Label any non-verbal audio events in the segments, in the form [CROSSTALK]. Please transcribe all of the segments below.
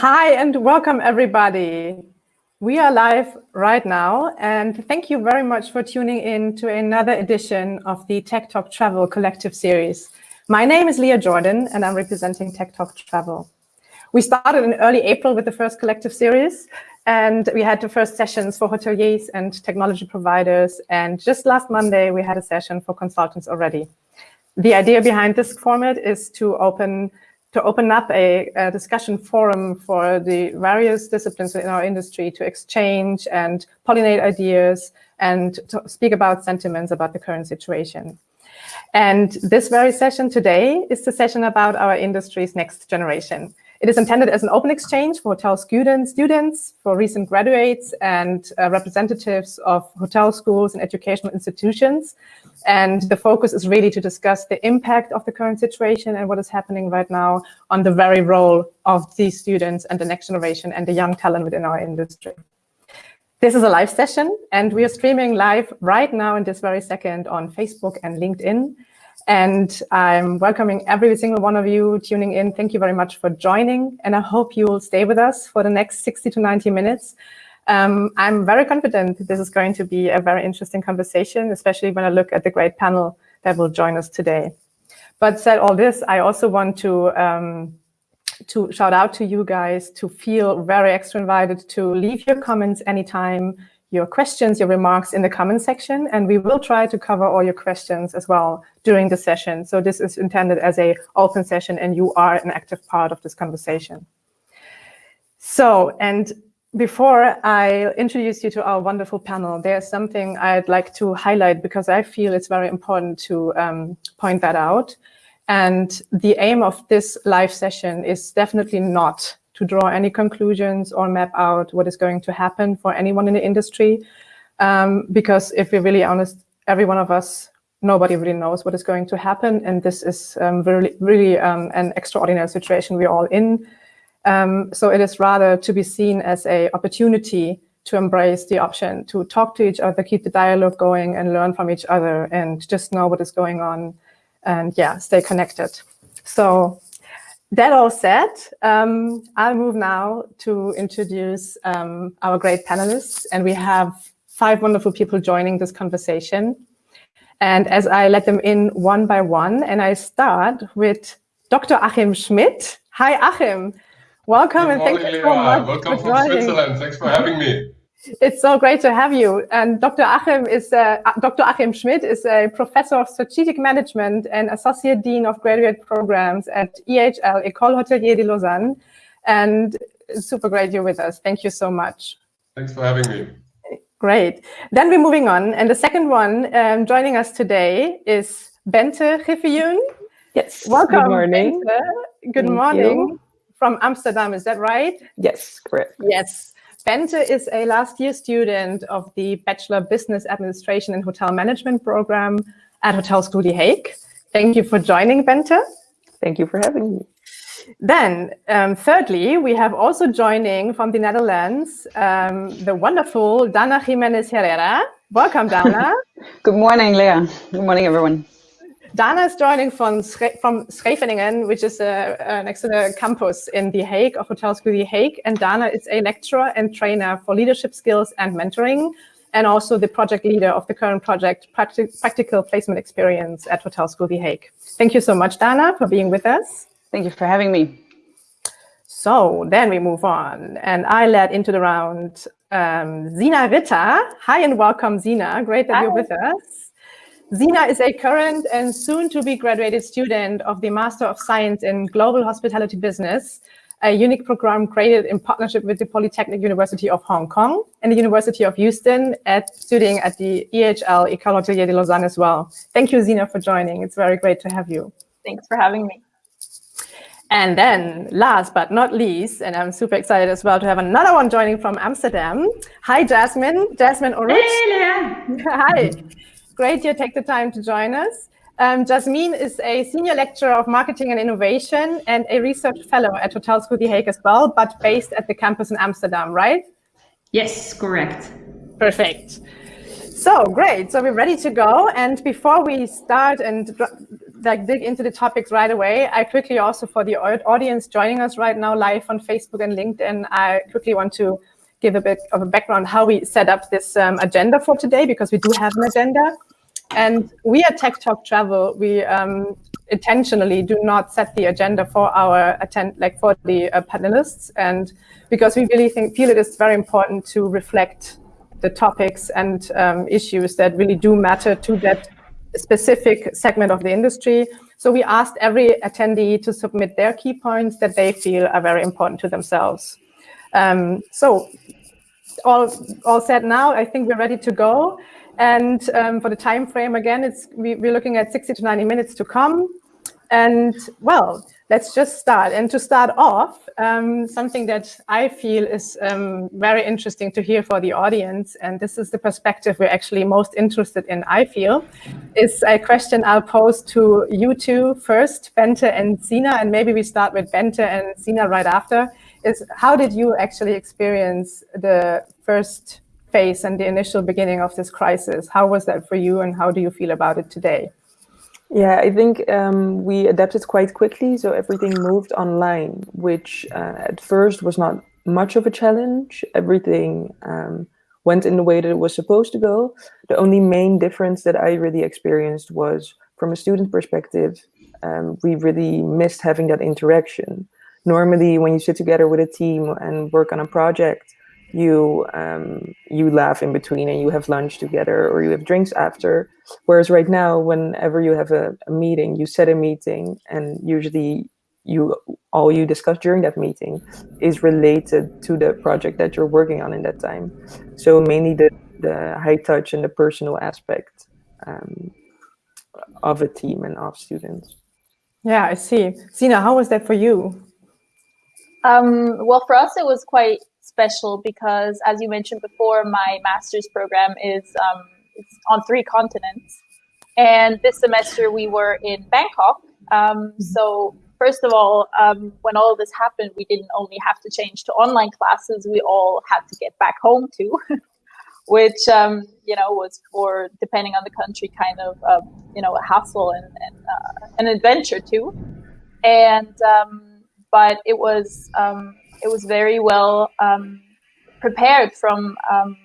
Hi and welcome everybody. We are live right now and thank you very much for tuning in to another edition of the Tech Talk Travel Collective Series. My name is Leah Jordan and I'm representing Tech Talk Travel. We started in early April with the first collective series and we had the first sessions for hoteliers and technology providers and just last Monday we had a session for consultants already. The idea behind this format is to open to open up a, a, discussion forum for the various disciplines in our industry to exchange and pollinate ideas and to speak about sentiments about the current situation. And this very session today is the session about our industry's next generation. It is intended as an open exchange for hotel students, students, for recent graduates and uh, representatives of hotel schools and educational institutions. And the focus is really to discuss the impact of the current situation and what is happening right now on the very role of these students and the next generation and the young talent within our industry. This is a live session and we are streaming live right now in this very second on Facebook and LinkedIn. And I'm welcoming every single one of you tuning in. Thank you very much for joining. And I hope you will stay with us for the next 60 to 90 minutes. Um, I'm very confident this is going to be a very interesting conversation, especially when I look at the great panel that will join us today. But said all this, I also want to um, to shout out to you guys to feel very extra invited to leave your comments anytime your questions, your remarks in the comment section, and we will try to cover all your questions as well during the session. So this is intended as a open session and you are an active part of this conversation. So, and before I introduce you to our wonderful panel, there's something I'd like to highlight because I feel it's very important to um, point that out. And the aim of this live session is definitely not to draw any conclusions or map out what is going to happen for anyone in the industry. Um, because if we're really honest, every one of us, nobody really knows what is going to happen. And this is um, really, really um, an extraordinary situation we're all in. Um, so it is rather to be seen as a opportunity to embrace the option to talk to each other, keep the dialogue going and learn from each other and just know what is going on and yeah, stay connected. So that all said, um, I'll move now to introduce um, our great panelists. And we have five wonderful people joining this conversation. And as I let them in one by one, and I start with Dr. Achim Schmidt. Hi, Achim. Welcome Good and thank you so much. Welcome from Switzerland. Thanks for having me. It's so great to have you. And Dr. Achim is uh, Dr. Achim Schmidt is a professor of strategic management and associate dean of graduate programs at EHL École Hôtelière de Lausanne. And it's super great you're with us. Thank you so much. Thanks for having me. Great. Then we're moving on. And the second one um, joining us today is Bente Griffioen. Yes. Welcome. Good morning. Bente. Good Thank morning. You. From Amsterdam, is that right? Yes, correct. Yes. Bente is a last year student of the Bachelor Business Administration and Hotel Management program at Hotel School The Hague. Thank you for joining, Bente. Thank you for having me. Then, um, thirdly, we have also joining from the Netherlands, um, the wonderful Dana Jimenez Herrera. Welcome, Dana. [LAUGHS] Good morning, Leah. Good morning, everyone. Dana is joining from, from Scheveningen, which is uh, uh, next to the campus in The Hague of Hotel School The Hague. And Dana is a lecturer and trainer for leadership skills and mentoring, and also the project leader of the current project, Practi Practical Placement Experience at Hotel School The Hague. Thank you so much, Dana, for being with us. Thank you for having me. So then we move on, and I led into the round um, Zina Ritter. Hi and welcome, Zina. Great that Hi. you're with us. Zina is a current and soon to be graduated student of the Master of Science in Global Hospitality Business, a unique program created in partnership with the Polytechnic University of Hong Kong and the University of Houston at studying at the EHL École Hôtelière de Lausanne as well. Thank you, Zina, for joining. It's very great to have you. Thanks for having me. And then last but not least, and I'm super excited as well to have another one joining from Amsterdam. Hi, Jasmine. Jasmine Oruch. Hey, Hi. Great you take the time to join us. Um, Jasmine is a senior lecturer of marketing and innovation and a research fellow at Hotel School The Hague as well, but based at the campus in Amsterdam, right? Yes, correct. Perfect. So great. So we're ready to go. And before we start and like dig into the topics right away, I quickly also for the audience joining us right now live on Facebook and LinkedIn, I quickly want to give a bit of a background how we set up this um, agenda for today because we do have an agenda. And we at Tech Talk Travel, we um, intentionally do not set the agenda for our attend, like for the uh, panelists, and because we really think feel it is very important to reflect the topics and um, issues that really do matter to that specific segment of the industry. So we asked every attendee to submit their key points that they feel are very important to themselves. Um, so all all said now, I think we're ready to go. And um, for the time frame, again, it's we, we're looking at 60 to 90 minutes to come. And well, let's just start. And to start off, um, something that I feel is um, very interesting to hear for the audience, and this is the perspective we're actually most interested in, I feel, is a question I'll pose to you two first, Bente and Sina, and maybe we start with Bente and Sina right after, is how did you actually experience the first phase and the initial beginning of this crisis? How was that for you and how do you feel about it today? Yeah, I think um, we adapted quite quickly. So everything moved online, which uh, at first was not much of a challenge. Everything um, went in the way that it was supposed to go. The only main difference that I really experienced was from a student perspective, um, we really missed having that interaction. Normally, when you sit together with a team and work on a project, you um, you laugh in between and you have lunch together or you have drinks after. Whereas right now, whenever you have a, a meeting, you set a meeting and usually you all you discuss during that meeting is related to the project that you're working on in that time. So mainly the, the high touch and the personal aspect um, of a team and of students. Yeah, I see. Sina, how was that for you? Um, well, for us, it was quite special because, as you mentioned before, my master's program is um, on three continents. And this semester we were in Bangkok. Um, mm-hmm. so, first of all, um, when all this happened, we didn't only have to change to online classes, we all had to get back home too. [LAUGHS] which um, you know was for depending on the country kind of uh, you know a hassle and, and uh, an adventure too and um, but it was um, it was very well um, prepared from um,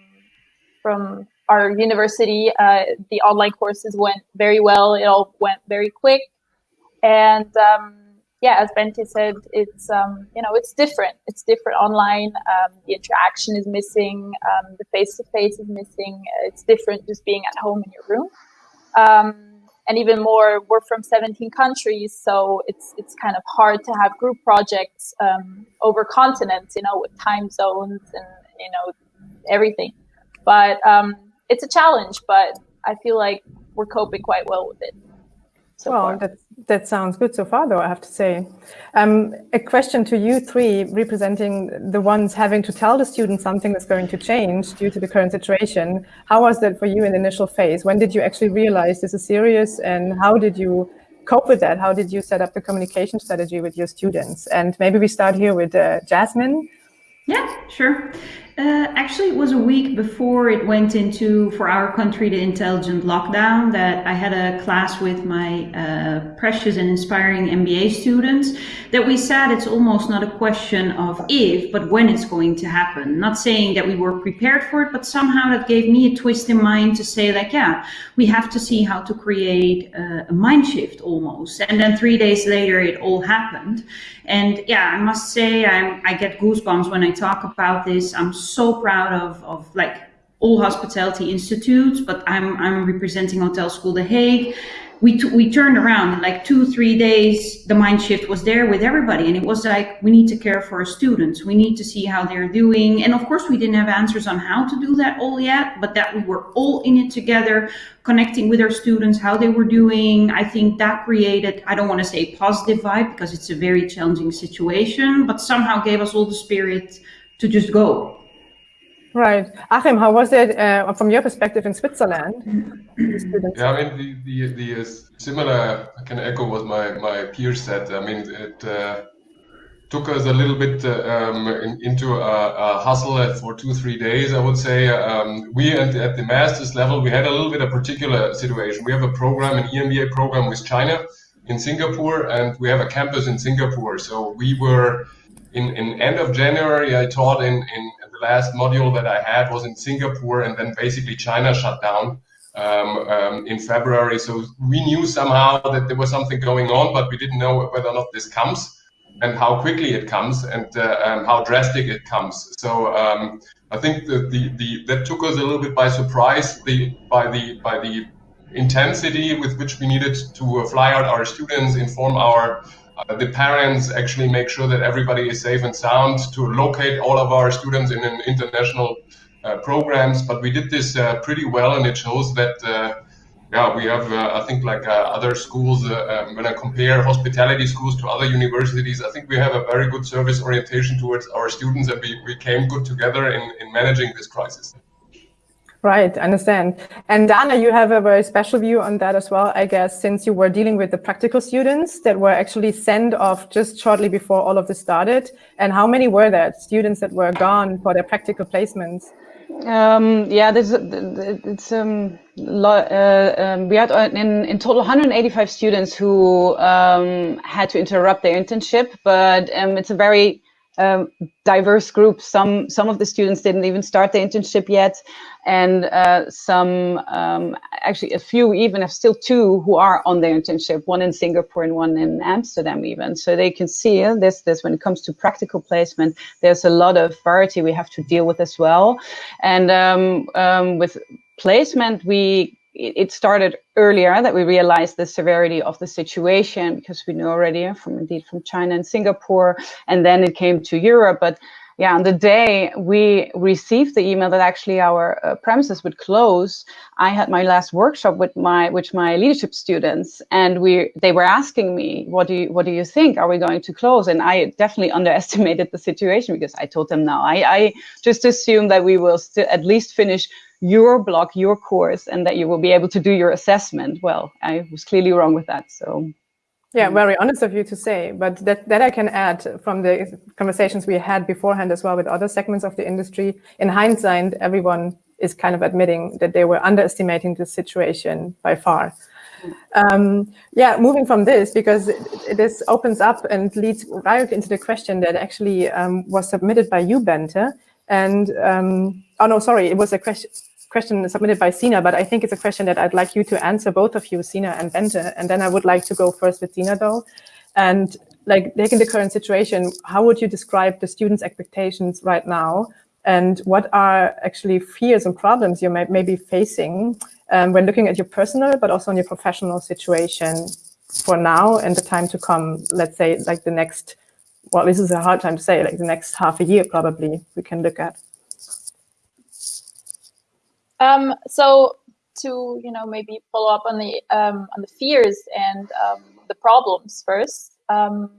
from our university. Uh, the online courses went very well. It all went very quick, and um, yeah, as Bente said, it's um, you know it's different. It's different online. Um, the interaction is missing. Um, the face to face is missing. It's different just being at home in your room and even more we're from 17 countries so it's it's kind of hard to have group projects um, over continents you know with time zones and you know everything. But um, it's a challenge but i feel like we're coping quite well with it so well, far. That, that sounds good so far, though, I have to say. Um, a question to you three, representing the ones having to tell the students something that's going to change due to the current situation. How was that for you in the initial phase? When did you actually realize this is serious and how did you cope with that? How did you set up the communication strategy with your students? And maybe we start here with uh, Jasmine. Yeah, sure. Uh, actually, it was a week before it went into, for our country, the intelligent lockdown that I had a class with my uh, precious and inspiring MBA students that we said it's almost not a question of if, but when it's going to happen. Not saying that we were prepared for it, but somehow that gave me a twist in mind to say like, yeah, we have to see how to create a, a mind shift almost. And then three days later, it all happened. And yeah, I must say, I'm, I get goosebumps when I talk about this. I'm so proud of, of like all hospitality institutes, but I'm, I'm representing Hotel School The Hague. We, we turned around in like two, three days, the mind shift was there with everybody. And it was like, we need to care for our students. We need to see how they're doing. And of course, we didn't have answers on how to do that all yet, but that we were all in it together, connecting with our students, how they were doing. I think that created, I don't want to say positive vibe because it's a very challenging situation, but somehow gave us all the spirit to just go. Right. Achim, how was it uh, from your perspective in Switzerland? [CLEARS THROAT] yeah, I mean, the, the, the uh, similar, I can echo what my, my peers said. I mean, it uh, took us a little bit uh, um, in, into a, a, hustle for two, three days, I would say. Um, we, at, at the master's level, we had a little bit of particular situation. We have a program, an EMBA program with China, in Singapore, and we have a campus in Singapore. So we were in, in end of January. I taught in, in last module that I had was in Singapore, and then basically China shut down um, um, in February. So we knew somehow that there was something going on, but we didn't know whether or not this comes and how quickly it comes and uh, how drastic it comes. So um, I think the, the, the, that took us a little bit by surprise the, by the by the intensity with which we needed to fly out our students, inform our uh, the parents, actually make sure that everybody is safe and sound, to locate all of our students in international uh, programs. But we did this uh, pretty well, and it shows that uh, yeah, we have, uh, I think, like uh, other schools, um, when I compare hospitality schools to other universities, I think we have a very good service orientation towards our students and we, we came good together in, in managing this crisis. Right, understand. And Dana, you have a very special view on that as well, I guess, since you were dealing with the practical students that were actually sent off just shortly before all of this started. And how many were there, students that were gone for their practical placements? Um, yeah, there's it's um, uh, um, we had uh, in in total 185 students who um, had to interrupt their internship, but um, it's a very um, diverse groups. Some some of the students didn't even start the internship yet, and uh, some um, actually a few even have still two who are on their internship. One in Singapore and one in Amsterdam even. So they can see uh, this this when it comes to practical placement. There's a lot of variety we have to deal with as well, and um, um with placement we it started earlier that we realized the severity of the situation because we knew already from indeed from China and Singapore, and then it came to Europe. But yeah, on the day we received the email that actually our uh, premises would close, I had my last workshop with my with my leadership students, and we they were asking me, "What do you what do you think? Are we going to close?" And I definitely [LAUGHS] underestimated the situation because I told them, "No, I, I just assume that we will still at least finish." Your block, your course, and that you will be able to do your assessment. Well, I was clearly wrong with that. So yeah, very honest of you to say, but that, that I can add from the conversations we had beforehand as well with other segments of the industry. In hindsight, everyone is kind of admitting that they were underestimating the situation by far. Um, yeah, moving from this, because this opens up and leads right into the question that actually um, was submitted by you, Bente. And, um, oh no, sorry, it was a question question submitted by Sina, but I think it's a question that I'd like you to answer, both of you, Sina and Bente. And then I would like to go first with Sina, though. And like taking the current situation, how would you describe the students' expectations right now? And what are actually fears and problems you may, may be facing um, when looking at your personal, but also on your professional situation for now and the time to come, let's say like the next, well, this is a hard time to say, like the next half a year probably we can look at. Um, so to you know maybe follow up on the um, on the fears and um, the problems first. Um,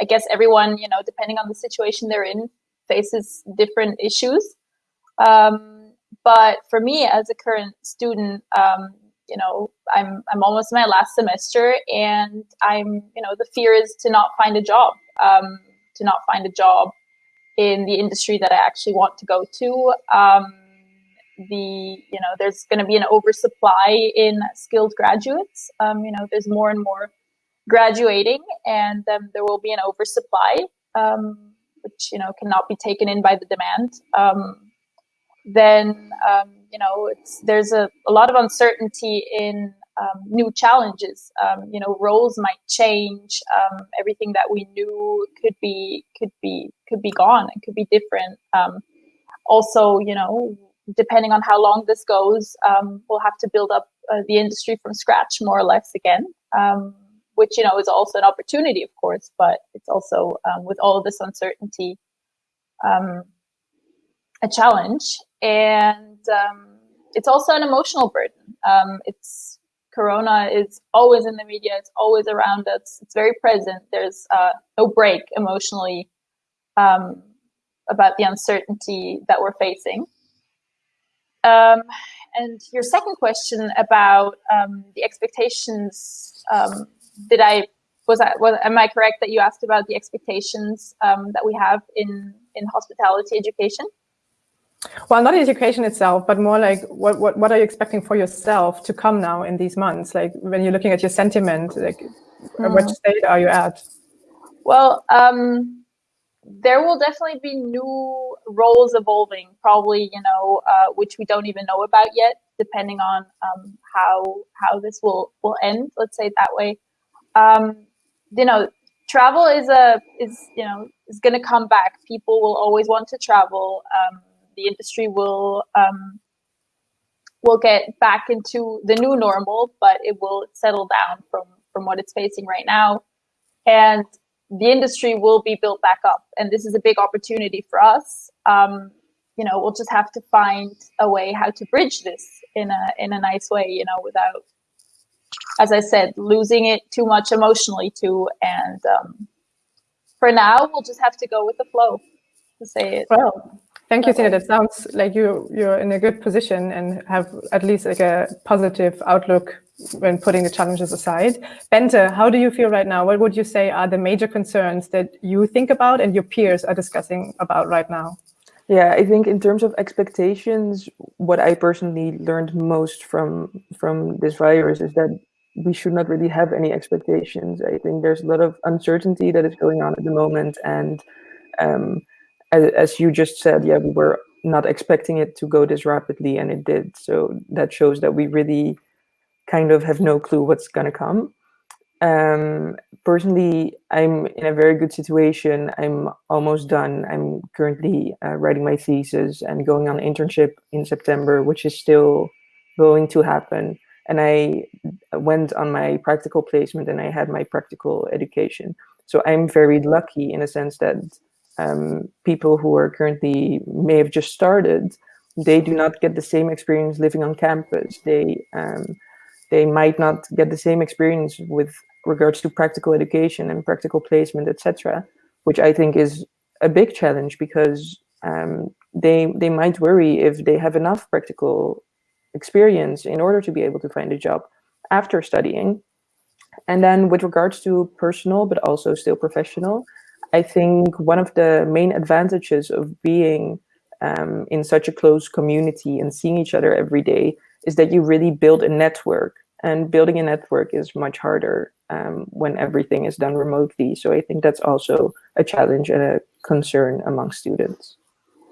I guess everyone you know depending on the situation they're in faces different issues. Um, but for me as a current student, um, you know I'm I'm almost my last semester and I'm you know the fear is to not find a job, to not find a job in the industry that I actually want to go to. The you know there's going to be an oversupply in skilled graduates. Um, you know there's more and more graduating and um, there will be an oversupply um, which you know cannot be taken in by the demand. Um, then um, you know it's there's a, a lot of uncertainty in um, new challenges. You know roles might change. Everything that we knew could be could be could be gone. And could be different. Also you know depending on how long this goes, um, we'll have to build up uh, the industry from scratch more or less again, um, which, you know, is also an opportunity, of course, but it's also, um, with all this uncertainty, um, a challenge. And um, it's also an emotional burden. Um, it's Corona is always in the media. It's always around us. It's very present. There's uh, no break emotionally about the uncertainty that we're facing. Um, and your second question about um, the expectations, um, did I, was I, was, am I correct that you asked about the expectations um, that we have in, in hospitality education? Well, not education itself, but more like what, what, what are you expecting for yourself to come now in these months? Like when you're looking at your sentiment, like mm. which state are you at? Well, um, there will definitely be new roles evolving, probably, you know, uh, which we don't even know about yet, depending on um, how how this will will end. Let's say it that way. Um, you know, travel is a is you know is going to come back. People will always want to travel. Um, the industry will um, will get back into the new normal, but it will settle down from from what it's facing right now, and the industry will be built back up. And this is a big opportunity for us. Um, you know, we'll just have to find a way how to bridge this in a in a nice way. You know, without, as I said, losing it too much emotionally too. And um, for now, we'll just have to go with the flow. To say it. Well, Thank you, Tina. That sounds like you you're in a good position and have at least like a positive outlook when putting the challenges aside. Bente, how do you feel right now? What would you say are the major concerns that you think about and your peers are discussing about right now? Yeah, I think in terms of expectations, what I personally learned most from from this virus is that we should not really have any expectations. I think there's a lot of uncertainty that is going on at the moment, and um, as, as you just said, yeah, we were not expecting it to go this rapidly, and it did. So that shows that we really kind of have no clue what's going to come. Um, personally, I'm in a very good situation. I'm almost done. I'm currently uh, writing my thesis and going on internship in September, which is still going to happen. And I went on my practical placement and I had my practical education. So I'm very lucky in a sense that um, people who are currently may have just started, they do not get the same experience living on campus. They um, they might not get the same experience with regards to practical education and practical placement, etc., which I think is a big challenge because um, they they might worry if they have enough practical experience in order to be able to find a job after studying. And then with regards to personal, but also still professional, I think one of the main advantages of being um, in such a close community and seeing each other every day is that you really build a network. And building a network is much harder um, when everything is done remotely. So I think that's also a challenge and a concern among students.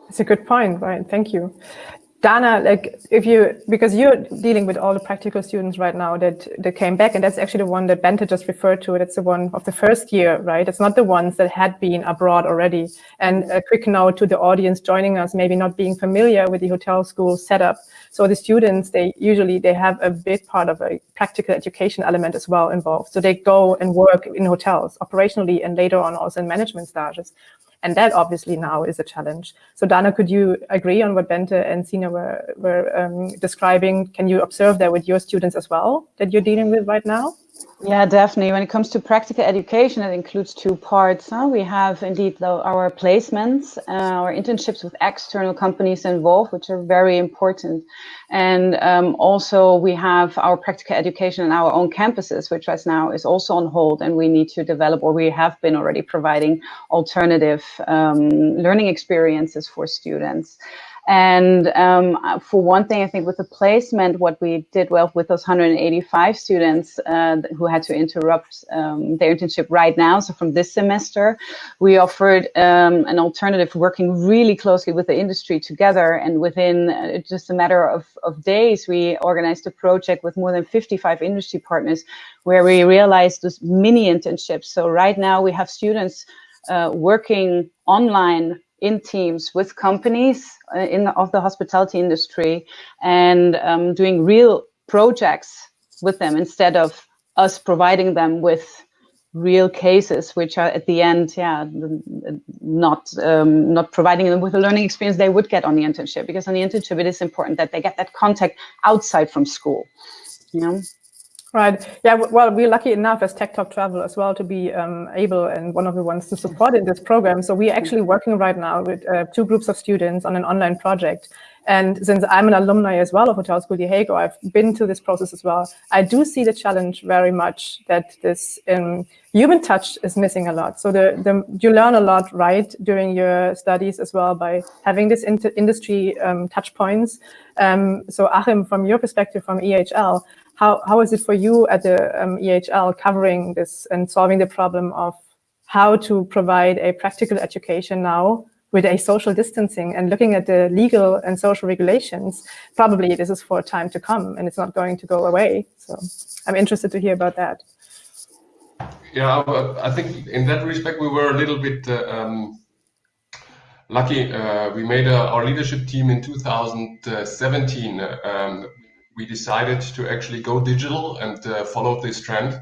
It's a good point, right? Thank you. Dana, like if you, because you're dealing with all the practical students right now that, that came back, and that's actually the one that Bente just referred to. That's the one of the first year, right? It's not the ones that had been abroad already. And a quick note to the audience joining us, maybe not being familiar with the hotel school setup. So the students, they usually, they have a big part of a practical education element as well involved. So they go and work in hotels operationally and later on also in management stages. And that obviously now is a challenge. So Dana, could you agree on what Bente and Sina were, were um, describing? Can you observe that with your students as well that you're dealing with right now? Yeah, definitely. When it comes to practical education, it includes two parts. Huh? We have indeed our placements, uh, our internships with external companies involved, which are very important. And um, also we have our practical education in our own campuses, which right now is also on hold and we need to develop, or we have been already providing alternative um, learning experiences for students. And um, for one thing, I think with the placement, what we did well with those 185 students uh, who had to interrupt um, their internship right now. So from this semester, we offered um, an alternative working really closely with the industry together. And within uh, just a matter of, of days, we organized a project with more than 55 industry partners where we realized this mini internships. So right now we have students uh, working online in teams with companies uh, in the, of the hospitality industry and um, doing real projects with them instead of us providing them with real cases which are at the end yeah not um, not providing them with the learning experience they would get on the internship. Because on the internship it is important that they get that contact outside from school you know Right. Yeah. Well, we're lucky enough as Tech Talk Travel as well to be um, able and one of the ones to support in this program. So we're actually working right now with uh, two groups of students on an online project. And since I'm an alumni as well of Hotel School The Hague, I've been to this process as well. I do see the challenge very much that this um, human touch is missing a lot. So the, the, you learn a lot, right, during your studies as well by having this industry um, touch points. Um, so Achim, from your perspective from EHL, how, how is it for you at the um, EHL covering this and solving the problem of how to provide a practical education now with a social distancing and looking at the legal and social regulations, probably this is for a time to come and it's not going to go away. So I'm interested to hear about that. Yeah, I think in that respect, we were a little bit uh, um, lucky. Uh, we made a, our leadership team in 2017. Um, we decided to actually go digital and uh, follow this trend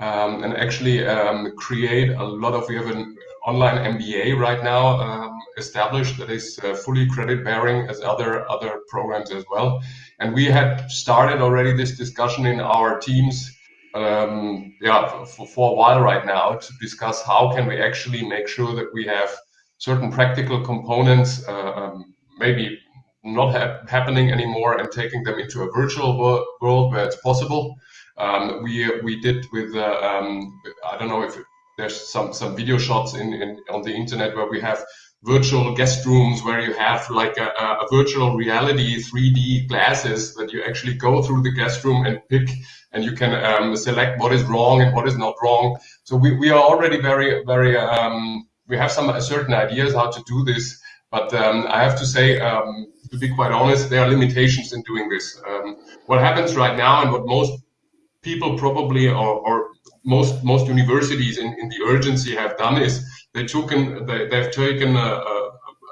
um, and actually um, create a lot of, we have an online MBA right now um, established that is uh, fully credit bearing as other other programs as well. And we had started already this discussion in our teams, um, yeah, for, for a while right now to discuss how can we actually make sure that we have certain practical components, uh, um, maybe not ha happening anymore, and taking them into a virtual wor world where it's possible. Um, we we did with uh, um, I don't know if there's some some video shots in, in on the internet where we have virtual guest rooms where you have like a, a, virtual reality 3D glasses that you actually go through the guest room and pick and you can um, select what is wrong and what is not wrong. So we, we are already very, very, um, we have some certain ideas how to do this. But um, I have to say, um, to be quite honest, there are limitations in doing this. Um, what happens right now and what most people probably or, or most most universities in, in the urgency have done is they took an, they, they've taken a, a,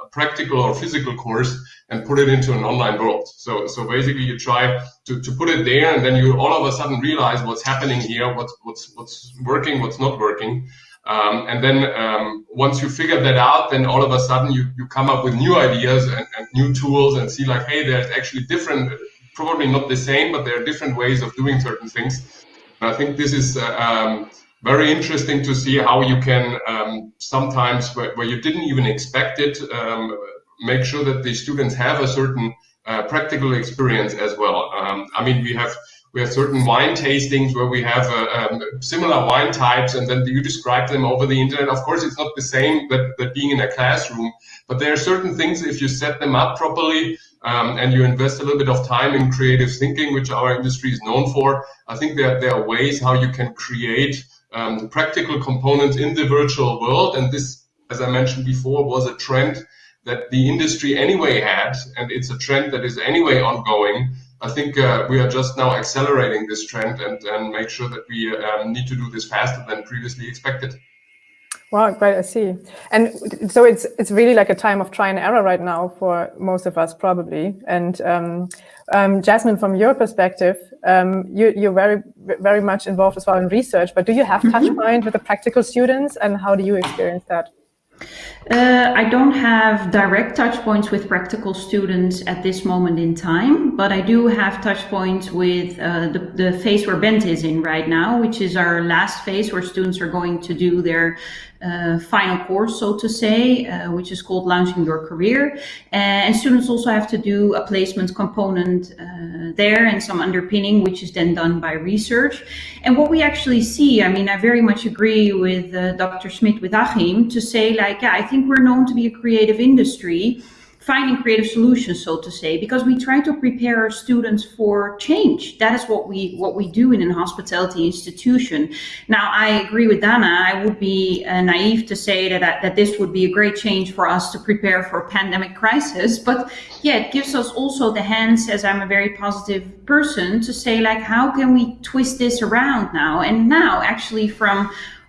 a, practical or physical course and put it into an online world. So so basically you try to, to put it there and then you all of a sudden realize what's happening here, what's what's what's working, what's not working. Um, and then um, once you figure that out, then all of a sudden you, you come up with new ideas and, and new tools and see like, hey, there's actually different, probably not the same, but there are different ways of doing certain things. And I think this is uh, um, very interesting to see how you can um, sometimes where, where, you didn't even expect it, um, make sure that the students have a certain uh, practical experience as well. Um, I mean, we have we have certain wine tastings where we have uh, um, similar wine types and then you describe them over the internet. Of course, it's not the same that, that being in a classroom, but there are certain things if you set them up properly, um, and you invest a little bit of time in creative thinking, which our industry is known for, I think there, there are ways how you can create um, practical components in the virtual world. And this, as I mentioned before, was a trend that the industry anyway had, and it's a trend that is anyway ongoing. I think uh, we are just now accelerating this trend and, and make sure that we um, need to do this faster than previously expected. Wow, great, I see. And so it's it's really like a time of try and error right now for most of us, probably. And um, um, Jasmine, from your perspective, um, you, you're very very much involved as well in research, but do you have mm -hmm. touch point with the practical students and how do you experience that? Uh, I don't have direct touch points with practical students at this moment in time, but I do have touch points with uh, the, the phase where Bent is in right now, which is our last phase where students are going to do their uh, final course, so to say, uh, which is called Launching Your Career. And students also have to do a placement component uh, there and some underpinning, which is then done by research. And what we actually see, I mean, I very much agree with uh, Dr. Schmidt, with Achim, to say like, yeah, I think we're known to be a creative industry finding creative solutions, so to say, because we try to prepare our students for change. That is what we what we do in an hospitality institution. Now, I agree with Dana. I would be uh, naive to say that that this would be a great change for us to prepare for a pandemic crisis. But yeah, it gives us also the hands, as I'm a very positive person, to say like, how can we twist this around now? And now, actually, from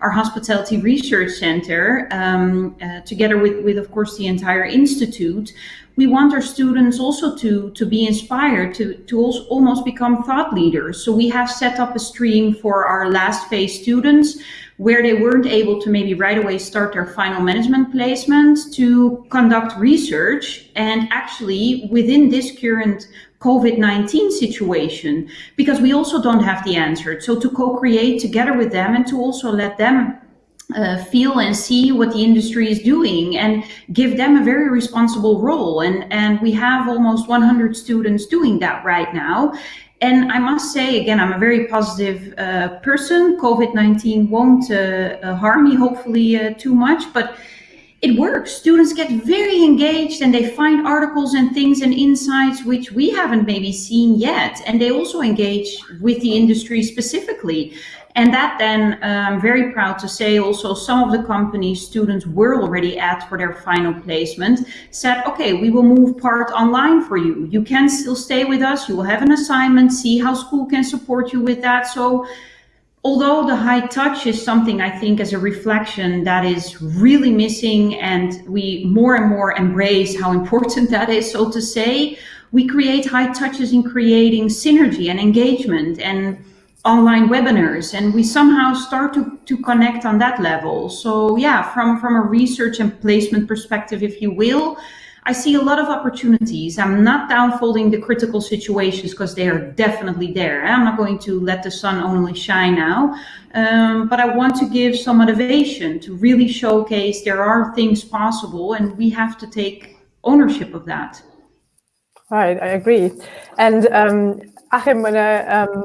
our hospitality research center, um, uh, together with, with, of course, the entire institute, we want our students also to, to be inspired to, to also almost become thought leaders. So we have set up a stream for our last phase students where they weren't able to maybe right away start their final management placement to conduct research and actually within this current COVID-19 situation because we also don't have the answer. So to co-create together with them and to also let them uh, feel and see what the industry is doing and give them a very responsible role. And, and we have almost 100 students doing that right now. And I must say, again, I'm a very positive uh, person. COVID-19 won't uh, harm me, hopefully, uh, too much. But it works. Students get very engaged and they find articles and things and insights which we haven't maybe seen yet. And they also engage with the industry specifically. And that then, I'm um, very proud to say also some of the companies students were already at for their final placement said, okay, we will move part online for you. You can still stay with us. You will have an assignment, see how school can support you with that. So although the high touch is something I think as a reflection that is really missing and we more and more embrace how important that is, so to say, we create high touches in creating synergy and engagement and online webinars and we somehow start to, to connect on that level. So yeah, from, from a research and placement perspective, if you will, I see a lot of opportunities. I'm not downfolding the critical situations because they are definitely there. I'm not going to let the sun only shine now, um, but I want to give some motivation to really showcase there are things possible and we have to take ownership of that. Right, I agree. And um, Achim, when I, um,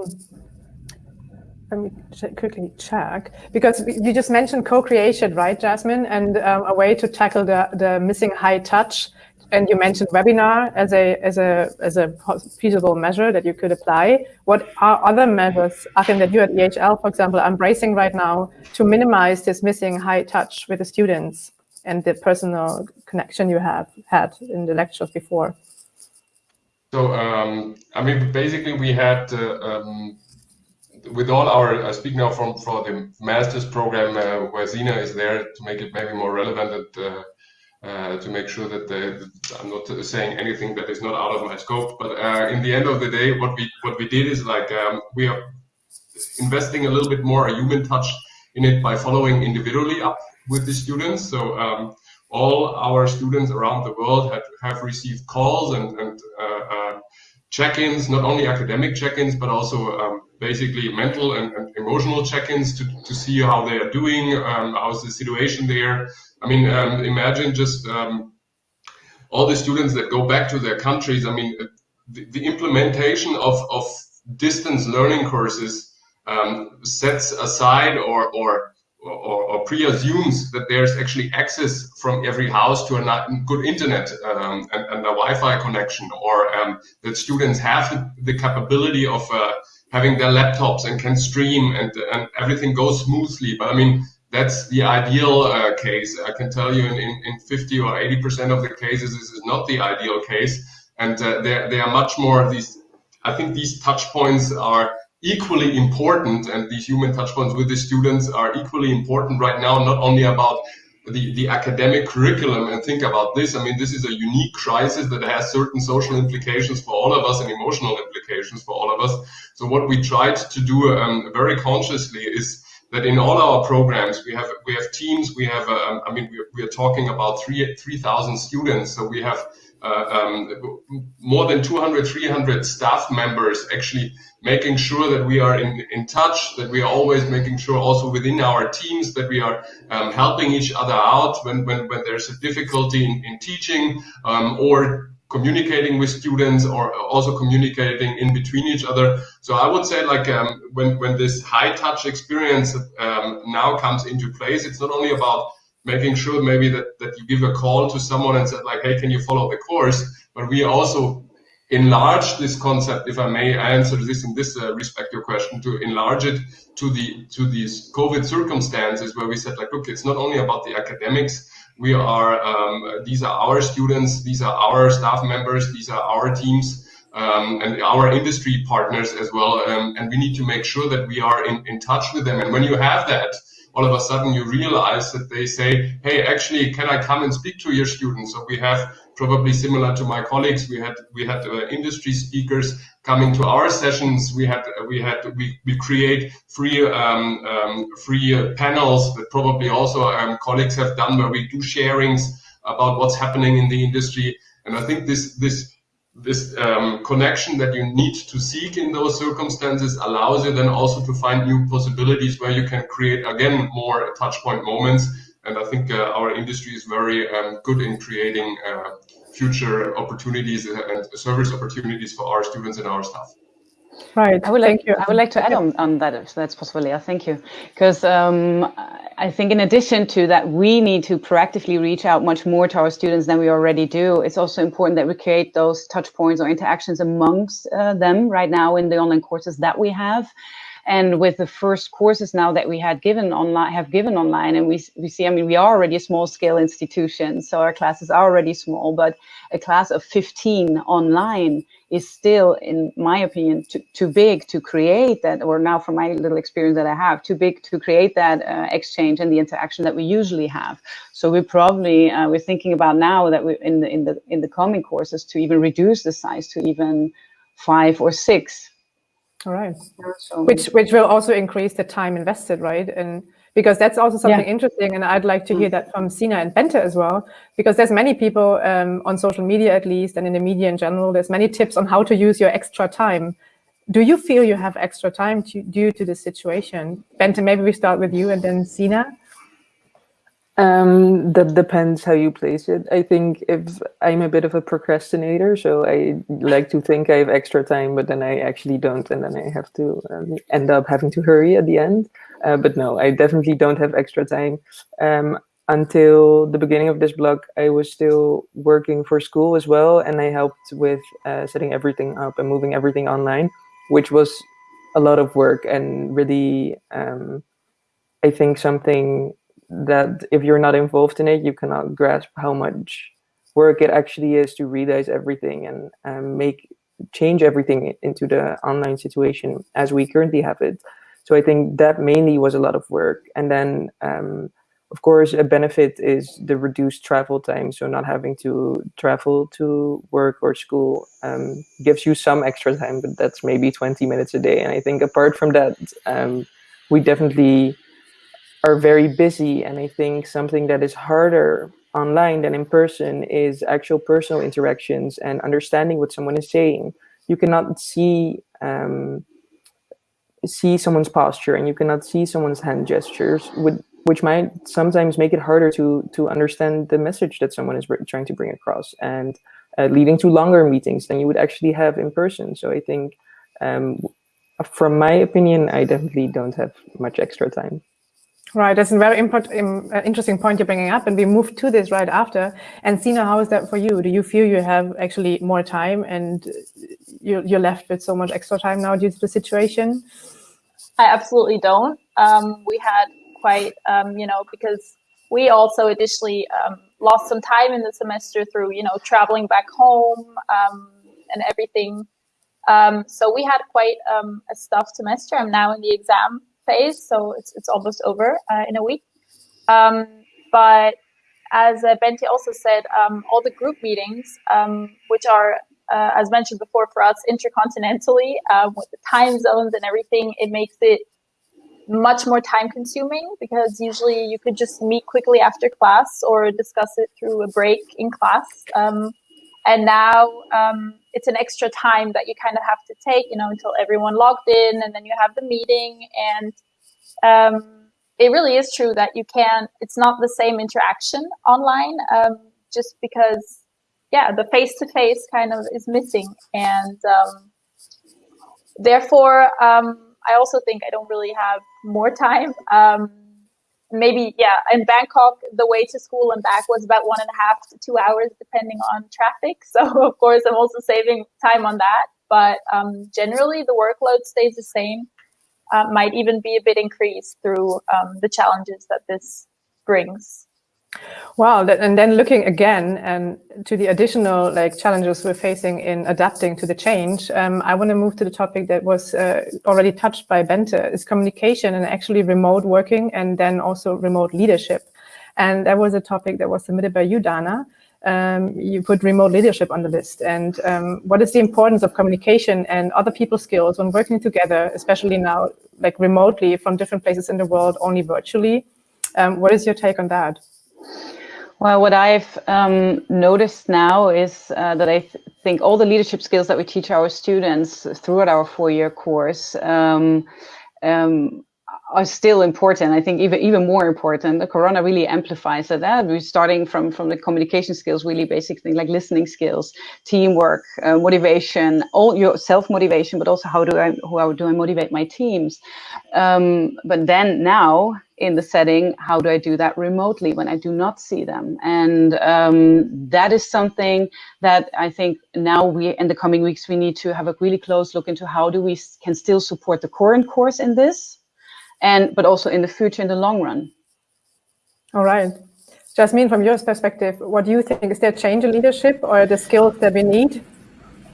let me quickly check because you just mentioned co-creation, right, Jasmine, and um, a way to tackle the the missing high touch and you mentioned webinar as a as a as a feasible measure that you could apply. What are other measures, I think that you at EHL, for example, are embracing right now to minimize this missing high touch with the students and the personal connection you have had in the lectures before? So, um, I mean, basically, we had uh, um, with all our I speak now from for the master's program uh, where Zina is there to make it maybe more relevant. Uh, uh, to make sure that, the, I'm not saying anything that is not out of my scope. But uh, in the end of the day, what we what we did is like um, we are investing a little bit more a human touch in it by following individually up with the students. So um, all our students around the world have, have received calls and, and uh, uh check-ins, not only academic check-ins, but also um, basically mental and, and emotional check-ins to, to see how they are doing, um, how's the situation there, I mean, um, imagine just um, all the students that go back to their countries. I mean, the, the implementation of, of distance learning courses um, sets aside or, or or, or, pre-assumes that there's actually access from every house to a good internet um, and, and, a Wi-Fi connection, or um, that students have the, capability of uh, having their laptops and can stream and, and everything goes smoothly. But I mean, that's the ideal uh, case. I can tell you in, in, in 50 or 80% of the cases, this is not the ideal case. And uh, there, there are much more these, I think these touch points are equally important and these human touch points with the students are equally important right now, not only about the, the academic curriculum and think about this. I mean, this is a unique crisis that has certain social implications for all of us and emotional implications for all of us. So what we tried to do um, very consciously is that in all our programs we have we have teams we have uh, I mean we are talking about three three thousand students. So we have uh, um, more than 200 300 staff members actually making sure that we are in, in touch that we are always making sure also within our teams that we are um, helping each other out when, when, when there's a difficulty in, in teaching um, or communicating with students or also communicating in between each other. So I would say like um, when, when this high touch experience um, now comes into place, it's not only about making sure maybe that, that you give a call to someone and said like, hey, can you follow the course? But we also enlarge this concept, if I may answer this in this uh, respect, your question, to enlarge it to the to these COVID circumstances where we said like, look, it's not only about the academics, we are um, these are our students these are our staff members these are our teams um, and our industry partners as well um, and we need to make sure that we are in, in touch with them. And when you have that all of a sudden you realize that they say hey actually can i come and speak to your students? So we have probably similar to my colleagues we had we had uh, industry speakers coming to our sessions, we had we had we, we create free um, um, free panels that probably also um, colleagues have done where we do sharings about what's happening in the industry. And I think this this this um, connection that you need to seek in those circumstances allows you then also to find new possibilities where you can create again more touchpoint moments. And I think uh, our industry is very um, good in creating uh, future opportunities and service opportunities for our students and our staff. Right. I would Thank like you. I would like to add on, on that if that's possible. Yeah, thank you. Because um, I think in addition to that, we need to proactively reach out much more to our students than we already do. It's also important that we create those touch points or interactions amongst uh, them right now in the online courses that we have. And with the first courses now that we had given online, have given online, and we, we see, I mean, we are already a small scale institution, so our classes are already small, but a class of 15 online is still, in my opinion, too, too big to create that, or now from my little experience that I have, too big to create that uh, exchange and the interaction that we usually have. So we probably, uh, we're thinking about now that we in the, in the, in the coming courses to even reduce the size to even five or six all right. So, which which will also increase the time invested, right? And because that's also something yeah. interesting, and I'd like to hear that from Sina and Bente as well, because there's many people um, on social media at least, and in the media in general, there's many tips on how to use your extra time. Do you feel you have extra time to, due to the situation? Bente, maybe we start with you and then Sina. Um, that depends how you place it. I think if I'm a bit of a procrastinator, so I like to think I have extra time, but then I actually don't, and then I have to um, end up having to hurry at the end. Uh, but no, I definitely don't have extra time. Um, until the beginning of this blog, I was still working for school as well, and I helped with uh, setting everything up and moving everything online, which was a lot of work and really, um, I think something that if you're not involved in it, you cannot grasp how much work it actually is to realize everything and um, make change everything into the online situation as we currently have it. So I think that mainly was a lot of work. And then, um, of course, a benefit is the reduced travel time. So not having to travel to work or school um, gives you some extra time, but that's maybe 20 minutes a day. And I think apart from that, um, we definitely are very busy. And I think something that is harder online than in person is actual personal interactions and understanding what someone is saying. You cannot see um, see someone's posture and you cannot see someone's hand gestures, with, which might sometimes make it harder to to understand the message that someone is trying to bring across, and uh, leading to longer meetings than you would actually have in person. So I think, um, from my opinion, I definitely don't have much extra time. Right, that's a very important, uh, interesting point you're bringing up, and we move to this right after. And Sina, how is that for you? Do you feel you have actually more time, and you're, you're left with so much extra time now due to the situation? I absolutely don't. Um, we had quite, um, you know, because we also additionally um, lost some time in the semester through, you know, traveling back home um, and everything. Um, so we had quite a stuffed semester. I'm now in the exam phase, so it's it's almost over uh, in a week. Um, but as uh, also said, um, all the group meetings, um, which are, uh, as mentioned before, for us intercontinentally uh, with the time zones and everything, it makes it much more time consuming because usually you could just meet quickly after class or discuss it through a break in class. Um, and now um, it's an extra time that you kind of have to take, you know, until everyone logged in and then you have the meeting. And um, it really is true that you can, it's not the same interaction online um, just because, yeah, the face to face kind of is missing. And um, therefore, um, I also think I don't really have more time um, maybe yeah in bangkok the way to school and back was about one and a half to two hours depending on traffic. [LAUGHS] So of course i'm also saving time on that. But um, generally the workload stays the same. Uh, might even be a bit increased through um, the challenges that this brings Wow, and then looking again and to the additional like challenges we're facing in adapting to the change, um, I want to move to the topic that was uh, already touched by Bente, is communication and actually remote working and then also remote leadership. And that was a topic that was submitted by you, Dana. Um, you put remote leadership on the list. And um, what is the importance of communication and other people skills when working together, especially now, like remotely from different places in the world, only virtually? Um, what is your take on that? Well, what I've um, noticed now is uh, that I th think all the leadership skills that we teach our students throughout our four-year course um, um, are still important. I think even even more important. The Corona really amplifies that. We're starting from from the communication skills, really basic things like listening skills, teamwork, uh, motivation, all your self motivation, but also how do I how do I motivate my teams? Um, but then now in the setting, how do I do that remotely when I do not see them? And um, that is something that I think now we, in the coming weeks, we need to have a really close look into how do we can still support the current course in this, and but also in the future, in the long run. All right. Jasmine, from your perspective, what do you think? Is there change in leadership or the skills that we need?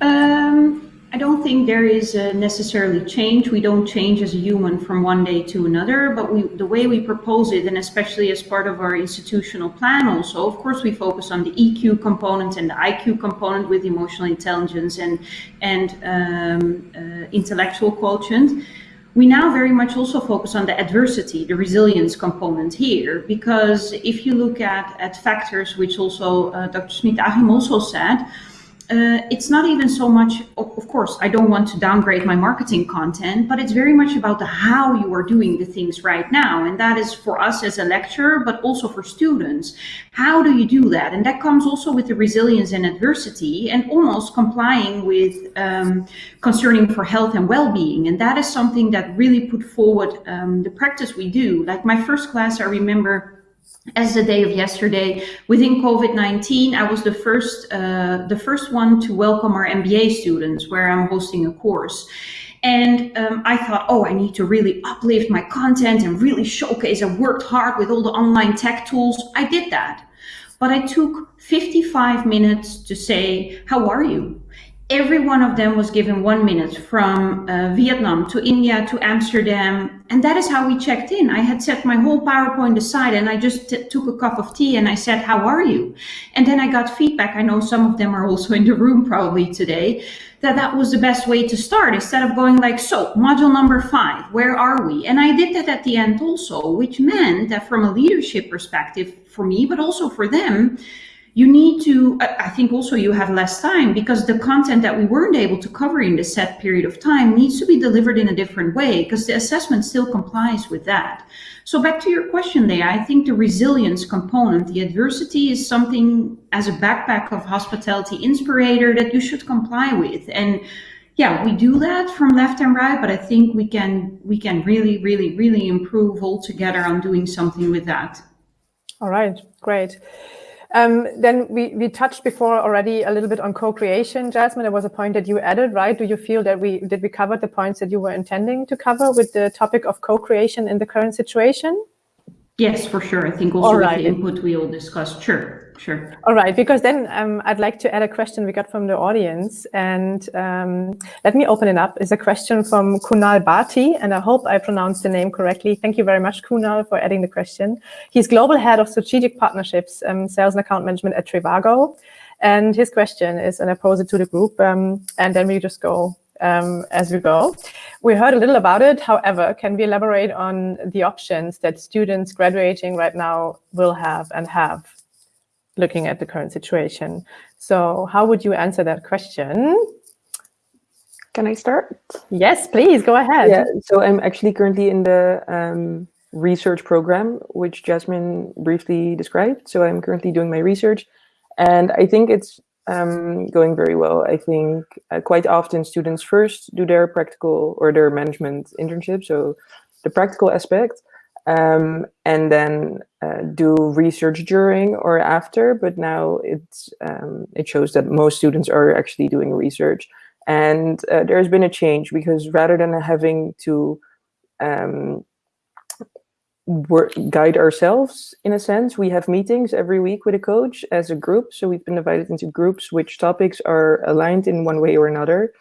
Um, I don't think there is necessarily change. We don't change as a human from one day to another, but we, the way we propose it, and especially as part of our institutional plan also, of course, we focus on the EQ component and the IQ component with emotional intelligence and, and um, uh, intellectual quotient. We now very much also focus on the adversity, the resilience component here, because if you look at, at factors, which also uh, Dr. Smit-Achim also said, uh, it's not even so much, of course, I don't want to downgrade my marketing content, but it's very much about the how you are doing the things right now. And that is for us as a lecturer, but also for students. How do you do that? And that comes also with the resilience and adversity and almost complying with um, concerning for health and well-being. And that is something that really put forward um, the practice we do. Like my first class, I remember as the day of yesterday within covid-19 i was the first uh, the first one to welcome our mba students where i'm hosting a course. And um, i thought oh i need to really uplift my content and really showcase i worked hard with all the online tech tools. I did that. But i took 55 minutes to say how are you every one of them was given one minute from uh, Vietnam to India to Amsterdam. And that is how we checked in. I had set my whole PowerPoint aside and I just took a cup of tea and I said, How are you? And then I got feedback. I know some of them are also in the room probably today. That that was the best way to start instead of going like, so module number five, where are we? And I did that at the end also, which meant that from a leadership perspective for me, but also for them, you need to i think also you have less time because the content that we weren't able to cover in the set period of time needs to be delivered in a different way because the assessment still complies with that. So back to your question there i think the resilience component the adversity is something as a backpack of hospitality inspirator that you should comply with. And yeah we do that from left and right but i think we can we can really really really improve all together on doing something with that. All right great um, then we, we touched before already a little bit on co-creation, Jasmine. There was a point that you added, right? Do you feel that we did we cover the points that you were intending to cover with the topic of co-creation in the current situation? Yes, for sure. I think also with the input we all discussed. Sure. Sure. All right, because then um, I'd like to add a question we got from the audience. And um, let me open it up. It's a question from Kunal Bhati, and I hope I pronounced the name correctly. Thank you very much, Kunal, for adding the question. He's Global Head of Strategic Partnerships, um, Sales and Account Management at Trivago. And his question is, and I pose it to the group, um, and then we just go um, as we go. We heard a little about it. However, can we elaborate on the options that students graduating right now will have and have? Looking at the current situation. So how would you answer that question? Can I start? Yes, please, go ahead. Yeah, so I'm actually currently in the um, research program, which Jasmine briefly described. So I'm currently doing my research and I think it's um, going very well. I think uh, quite often students first do their practical or their management internship, so the practical aspect, um, and then uh, do research during or after. But now it's um, it shows that most students are actually doing research, and uh, there's been a change because rather than having to um, work, guide ourselves in a sense, we have meetings every week with a coach as a group. So we've been divided into groups which topics are aligned in one way or another.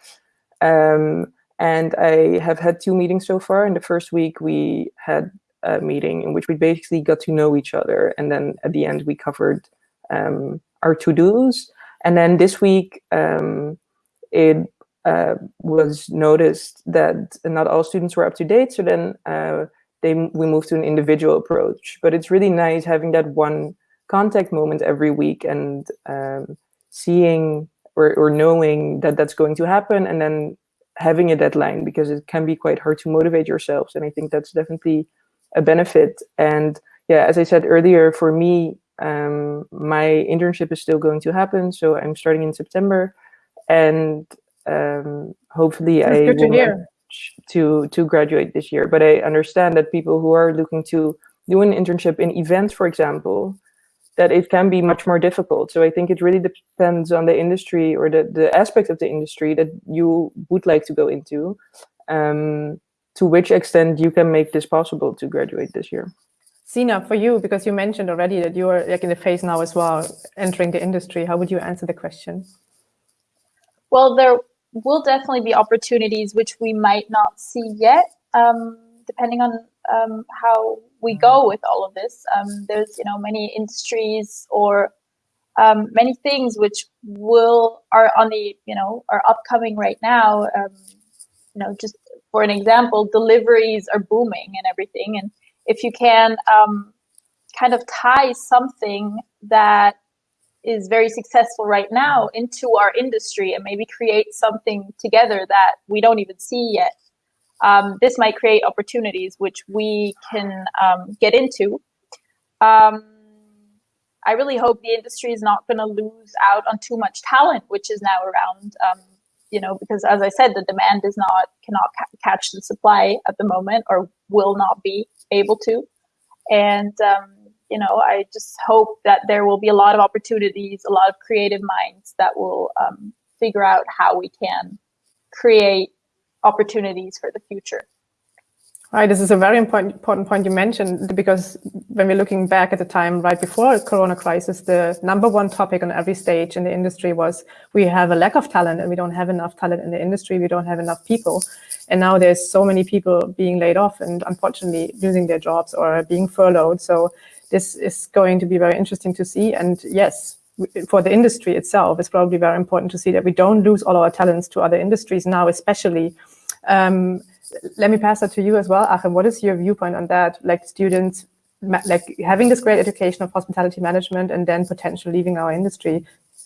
Um, and I have had two meetings so far. In the first week, we had uh, meeting in which we basically got to know each other. And then at the end, we covered um, our to-dos. And then this week, um, it uh, was noticed that not all students were up to date. So then uh, they we moved to an individual approach. But it's really nice having that one contact moment every week and um, seeing or, or knowing that that's going to happen and then having a deadline because it can be quite hard to motivate yourselves. And I think that's definitely a benefit. And yeah, as I said earlier, for me, um, my internship is still going to happen. So I'm starting in September and um, hopefully That's I to will to, to graduate this year. But I understand that people who are looking to do an internship in events, for example, that it can be much more difficult. So I think it really depends on the industry or the, the aspect of the industry that you would like to go into, um, to which extent you can make this possible to graduate this year. Sina, for you, because you mentioned already that you are like in the phase now as well, entering the industry, how would you answer the question? Well, there will definitely be opportunities which we might not see yet, um, depending on um, how we go with all of this. Um, there's, you know, many industries or um, many things which will are on the, you know, are upcoming right now. Um, you know, just for an example, deliveries are booming and everything, and if you can um, kind of tie something that is very successful right now into our industry and maybe create something together that we don't even see yet. Um, this might create opportunities which we can um, get into. Um, I really hope the industry is not going to lose out on too much talent, which is now around. You know, because as I said, the demand is not cannot ca catch the supply at the moment, or will not be able to. And um, you know, I just hope that there will be a lot of opportunities, a lot of creative minds that will um, figure out how we can create opportunities for the future. Right, this is a very important, important point you mentioned because when we're looking back at the time right before Corona crisis, the number one topic on every stage in the industry was we have a lack of talent and we don't have enough talent in the industry, we don't have enough people. And now there's so many people being laid off and unfortunately losing their jobs or being furloughed. So this is going to be very interesting to see. And yes, for the industry itself, it's probably very important to see that we don't lose all our talents to other industries now, especially. Um, let me pass that to you as well, Achim. What is your viewpoint on that? Like students, like having this great education of hospitality management and then potentially leaving our industry,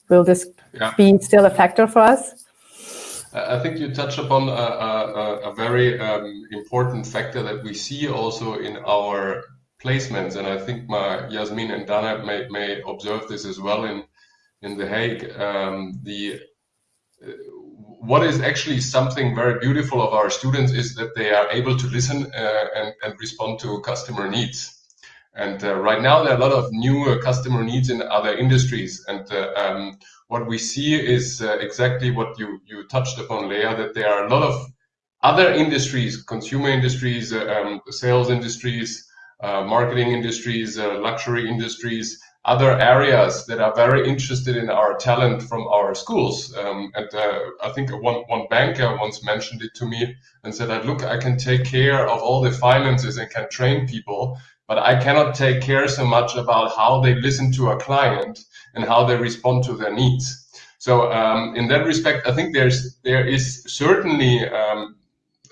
will this yeah. be still a factor for us? I think you touch upon a, a, a very um, important factor that we see also in our placements, and I think my Yasmin and Dana may, may observe this as well in in The Hague. Um, the what is actually something very beautiful of our students is that they are able to listen uh, and, and, respond to customer needs. And uh, right now, there are a lot of new uh, customer needs in other industries. And uh, um, what we see is uh, exactly what you, you touched upon, Leah, that there are a lot of other industries, consumer industries, um, sales industries, marketing industries, luxury industries, other areas that are very interested in our talent from our schools. Um, and uh, I think one, one banker once mentioned it to me and said, that, look, I can take care of all the finances and can train people, but I cannot take care so much about how they listen to a client and how they respond to their needs. So um, in that respect, I think there's there is certainly um,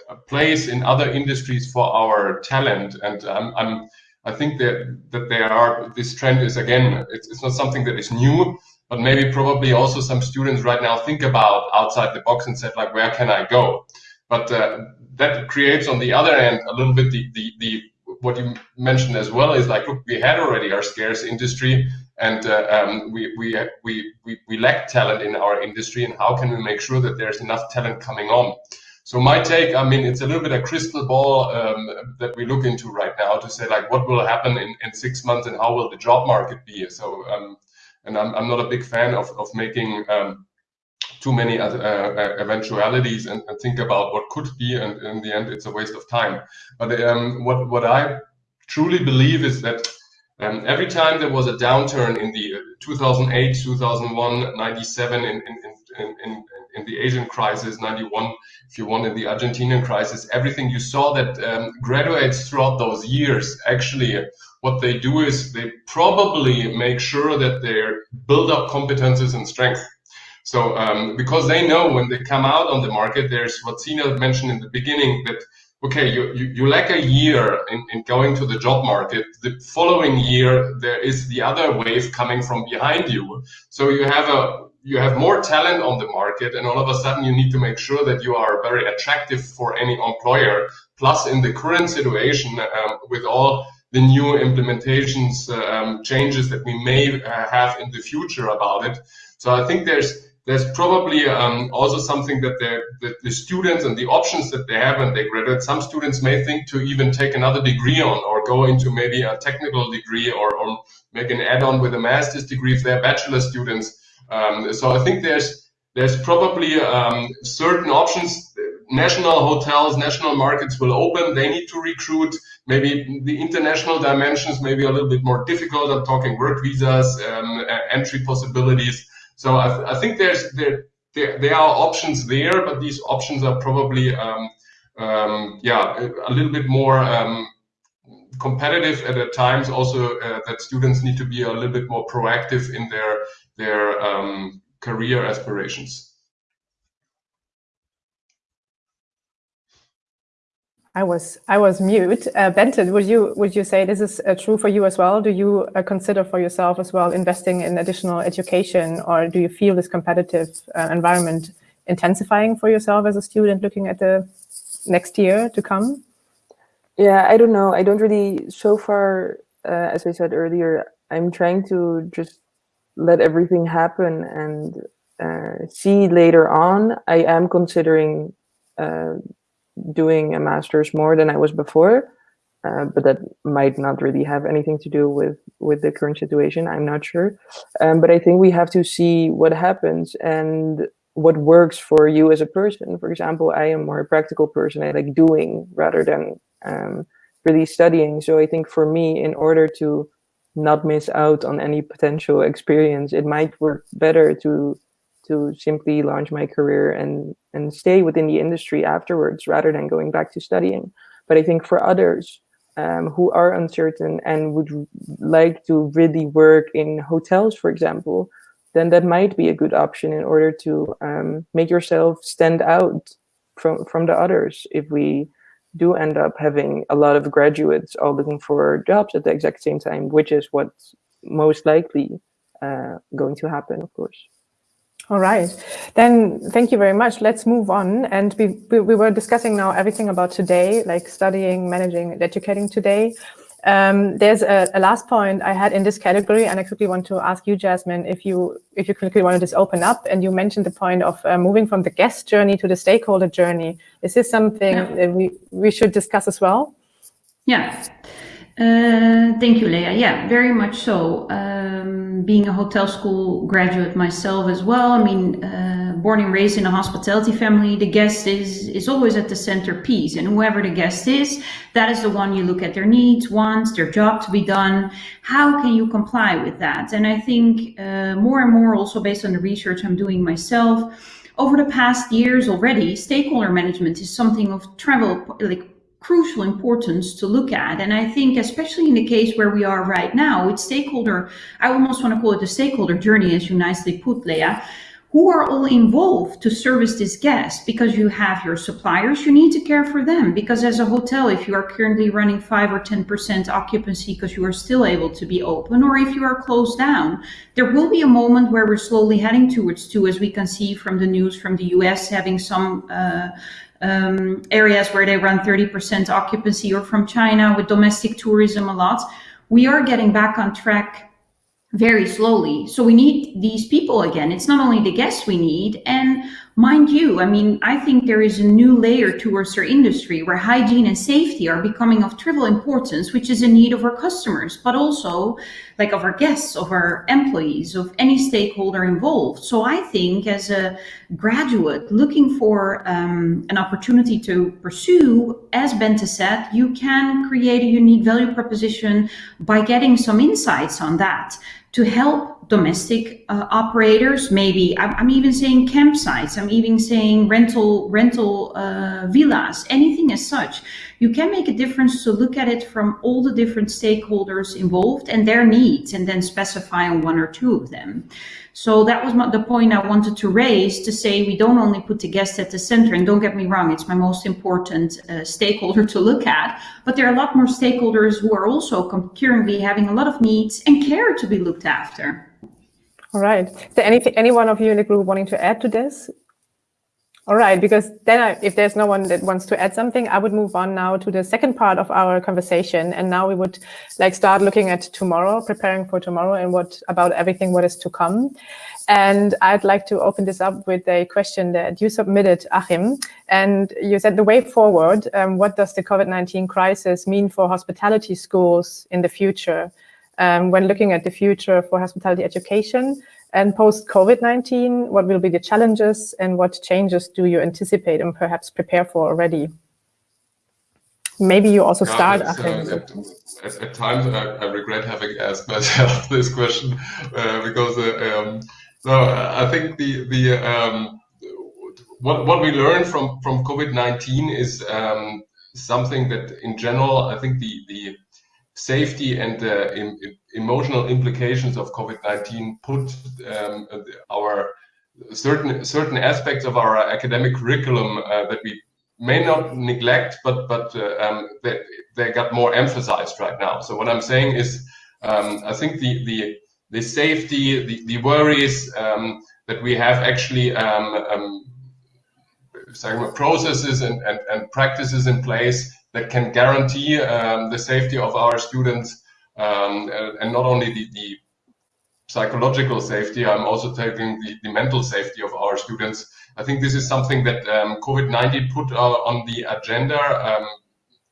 a place in other industries for our talent, and I'm, I'm I think that that there are this trend is again it's, it's not something that is new, but maybe probably also some students right now think about outside the box and said like where can I go? But uh, that creates on the other end a little bit the, the the what you mentioned as well is like look we had already our scarce industry and uh, um, we, we, we, we, we lack talent in our industry and how can we make sure that there's enough talent coming on so my take, I mean, it's a little bit a crystal ball um, that we look into right now to say like what will happen in, in six months and how will the job market be. So, um, and I'm, I'm not a big fan of, of making um, too many uh, uh, eventualities and, and, think about what could be. And in the end, it's a waste of time. But um, what, what I truly believe is that um, every time there was a downturn in the uh, 2008, 2001, 97, in, in, in, in, in the Asian crisis, 91, if you want, in the Argentinian crisis, everything you saw that um, graduates throughout those years, actually, what they do is they probably make sure that they build up competences and strength. So um, because they know when they come out on the market, there's what Sina mentioned in the beginning that okay, you, you, you lack a year in, in going to the job market. The following year, there is the other wave coming from behind you. So you have a you have more talent on the market and all of a sudden you need to make sure that you are very attractive for any employer plus in the current situation um, with all the new implementations um, changes that we may uh, have in the future about it so i think there's there's probably um, also something that, that the students and the options that they have when they graduate. Some students may think to even take another degree on or go into maybe a technical degree or, or make an add-on with a master's degree if they're bachelor students. Um, so I think there's there's probably um, certain options. National hotels, national markets will open. They need to recruit. Maybe the international dimensions may be a little bit more difficult. I'm talking work visas, um, entry possibilities. So I, th I think there's there, there, there are options there, but these options are probably um, um, yeah a, little bit more um, competitive at, times. Also, uh, that students need to be a little bit more proactive in their their um, career aspirations. I was I was mute. Uh, Bente, would you would you say this is uh, true for you as well? Do you uh, consider for yourself as well investing in additional education, or do you feel this competitive uh, environment intensifying for yourself as a student looking at the next year to come? Yeah, I don't know. I don't really. So far, uh, as I said earlier, I'm trying to just let everything happen and uh, see later on. I am considering doing a master's more than I was before. Uh, but that might not really have anything to do with with the current situation. I'm not sure, um, but I think we have to see what happens and what works for you as a person. For example, I am more a practical person. I like doing rather than um, really studying. So I think for me, in order to not miss out on any potential experience, it might work better to to simply launch my career and and stay within the industry afterwards rather than going back to studying. But i think for others um, who are uncertain and would like to really work in hotels for example then that might be a good option in order to um, make yourself stand out from from the others. If we do end up having a lot of graduates all looking for jobs at the exact same time which is what's most likely uh, going to happen of course all right, then thank you very much. Let's move on. And we, we, we were discussing now everything about today, like studying, managing, educating today. Um, there's a, a, last point I had in this category, and I quickly want to ask you, Jasmine, if you if you quickly want to just open up. And you mentioned the point of uh, moving from the guest journey to the stakeholder journey. Is this something yeah. that we we should discuss as well? Yeah. Uh, thank you, Leah. Yeah, very much so. Um, being a hotel school graduate myself as well, I mean, uh, born and raised in a hospitality family, the guest is, is always at the centerpiece. And whoever the guest is, that is the one you look at their needs, wants, their job to be done. How can you comply with that? And I think uh, more and more also based on the research I'm doing myself, over the past years already, stakeholder management is something of travel, like crucial importance to look at. And I think, especially in the case where we are right now, with stakeholder, I almost want to call it the stakeholder journey, as you nicely put, Leah, who are all involved to service this guest because you have your suppliers, you need to care for them. Because as a hotel, if you are currently running 5 or 10% occupancy because you are still able to be open, or if you are closed down, there will be a moment where we're slowly heading towards two, as we can see from the news from the US having some. Uh, um, areas where they run 30% occupancy or from China with domestic tourism a lot, we are getting back on track very slowly. So we need these people again. It's not only the guests we need. And mind you, I mean, I think there is a new layer towards our industry where hygiene and safety are becoming of trivial importance, which is a need of our customers, but also like of our guests, of our employees, of any stakeholder involved. So I think as a graduate looking for um, an opportunity to pursue, as Bente said, you can create a unique value proposition by getting some insights on that to help domestic uh, operators maybe I'm, I'm, even saying campsites i'm even saying rental rental uh, villas anything as such. You can make a difference to look at it from all the different stakeholders involved and their needs and then specify on one or two of them so that was the point I wanted to raise to say we don't only put the guest at the center, and don't get me wrong, it's my most important uh, stakeholder to look at, but there are a lot more stakeholders who are also currently having a lot of needs and care to be looked after. All right. Is there any, any one of you in the group wanting to add to this? All right, because then I, if there's no one that wants to add something, I would move on now to the second part of our conversation. And now we would like start looking at tomorrow, preparing for tomorrow and what about everything what is to come. And I'd like to open this up with a question that you submitted, Achim. And you said the way forward, um, what does the COVID-19 crisis mean for hospitality schools in the future? Um, when looking at the future for hospitality education, and post COVID-19, what will be the challenges and what changes do you anticipate and perhaps prepare for already? Maybe you also start. Uh, at, at, times, I, I, regret having asked [LAUGHS] myself this question uh, because uh, um, no, I think the the um, what what we learned from from COVID nineteen is um, something that in general I think the the safety and uh, in, in emotional implications of COVID-19 put um, our certain certain aspects of our academic curriculum uh, that we may not neglect, but but uh, um, they, they got more emphasized right now. So what I'm saying is, um, I think the the the safety, the, the worries um, that we have actually um, um, processes and, and, and practices in place that can guarantee the safety of our students um, and not only the, the, psychological safety, I'm also taking the, the, mental safety of our students. I think this is something that um, COVID-19 put uh, on the agenda um,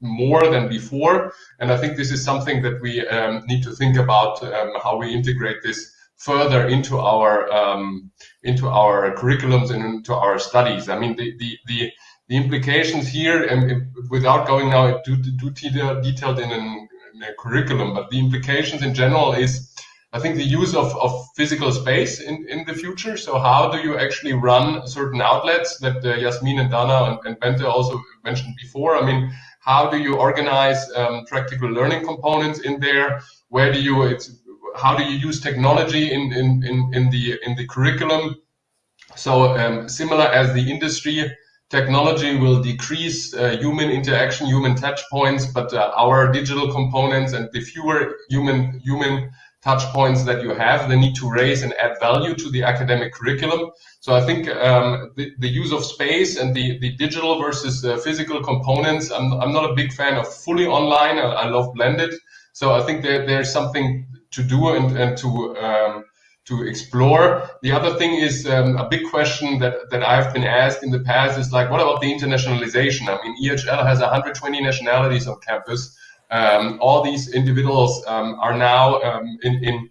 more than before. And I think this is something that we um, need to think about um, how we integrate this further into our um, into our curriculums and into our studies. I mean, the the the, the implications here, and without going now too, too detailed in, an, in curriculum, but the implications in general is, I think, the use of, of physical space in, in the future. So how do you actually run certain outlets that uh, Yasmin and Dana and, and Bente also mentioned before? I mean, how do you organize um, practical learning components in there? Where do you, it's, how do you use technology in, in, in, in the, in the curriculum? So um, similar as the industry, technology will decrease uh, human interaction, human touch points, but uh, our digital components and the fewer human human touch points that you have, they need to raise and add value to the academic curriculum. So I think um, the, the, use of space and the, the digital versus uh, physical components, I'm, I'm not a big fan of fully online. I, I love blended. So I think there, there's something to do and, and to um, to explore. The other thing is um, a big question that, that I've been asked in the past is like, what about the internationalization? I mean, EHL has 120 nationalities on campus. Um, all these individuals um, are now um, in, in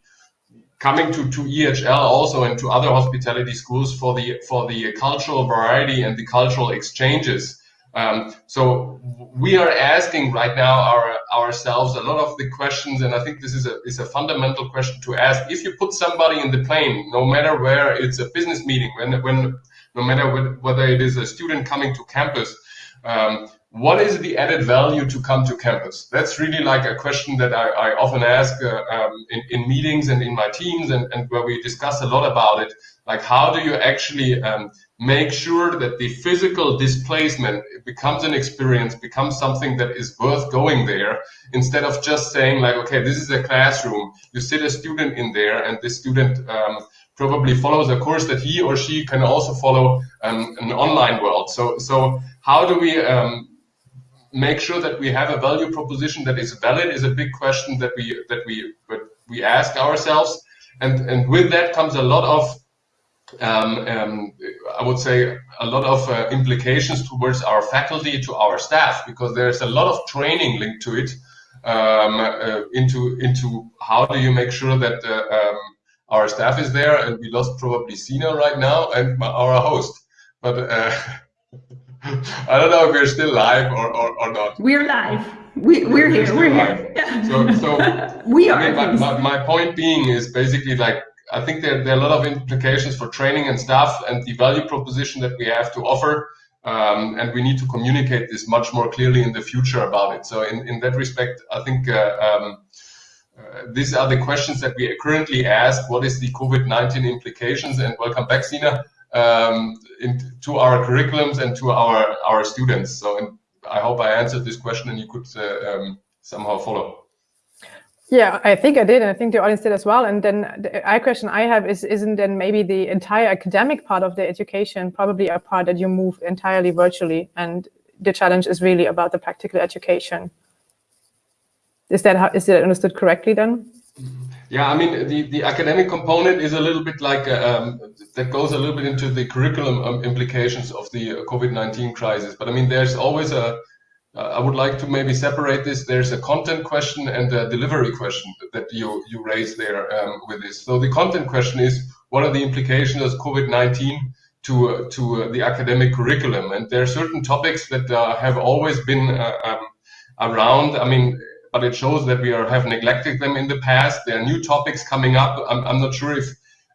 coming to, to EHL also and to other hospitality schools for the for the cultural variety and the cultural exchanges. Um, so we are asking right now our, ourselves a lot of the questions, and I think this is a, is a fundamental question to ask. If you put somebody in the plane, no matter where it's a business meeting, when, when no matter whether it is a student coming to campus, um, what is the added value to come to campus? That's really like a question that I, I often ask uh, um, in, in, meetings and in my teams and, and, where we discuss a lot about it. Like, how do you actually um, make sure that the physical displacement becomes an experience, becomes something that is worth going there, instead of just saying like, okay, this is a classroom, you sit a student in there and this student um, probably follows a course that he or she can also follow um, an online world. So, so how do we um, make sure that we have a value proposition that is valid is a big question that we that we that we ask ourselves, and and with that comes a lot of um, um, I would say a lot of uh, implications towards our faculty, to our staff, because there's a lot of training linked to it. Um, uh, into into how do you make sure that uh, um, our staff is there, and we lost probably Sina right now and our host, but uh, [LAUGHS] I don't know if we're still live or, or, or not. We're live. We, we're, we're here. We're here. Yeah. [LAUGHS] So, so we are. I mean, my, my, my, point being is basically like I think there, there are a lot of implications for training and staff and the value proposition that we have to offer. Um, and we need to communicate this much more clearly in the future about it. So in, in that respect, I think uh, um, uh, these are the questions that we currently ask. What is the COVID-19 implications? And welcome back, Sina um, in, to our curriculums and to our our students. So I hope I answered this question and you could uh, um, somehow follow. Yeah, I think I did, and I think the audience did as well. And then the question I have is, isn't then maybe the entire academic part of the education probably a part that you move entirely virtually, and the challenge is really about the practical education? Is that how, is it understood correctly then? Yeah, I mean, the, the academic component is a little bit like, um, that goes a little bit into the curriculum um, implications of the COVID-19 crisis. But I mean, there's always a, uh, I would like to maybe separate this. There's a content question and a delivery question that you, you raise there um, with this. So the content question is, what are the implications of COVID-19 to, uh, to uh, the academic curriculum? And there are certain topics that uh, have always been uh, um, around. I mean, but it shows that we are, have neglected them in the past. There are new topics coming up. I'm, I'm not sure if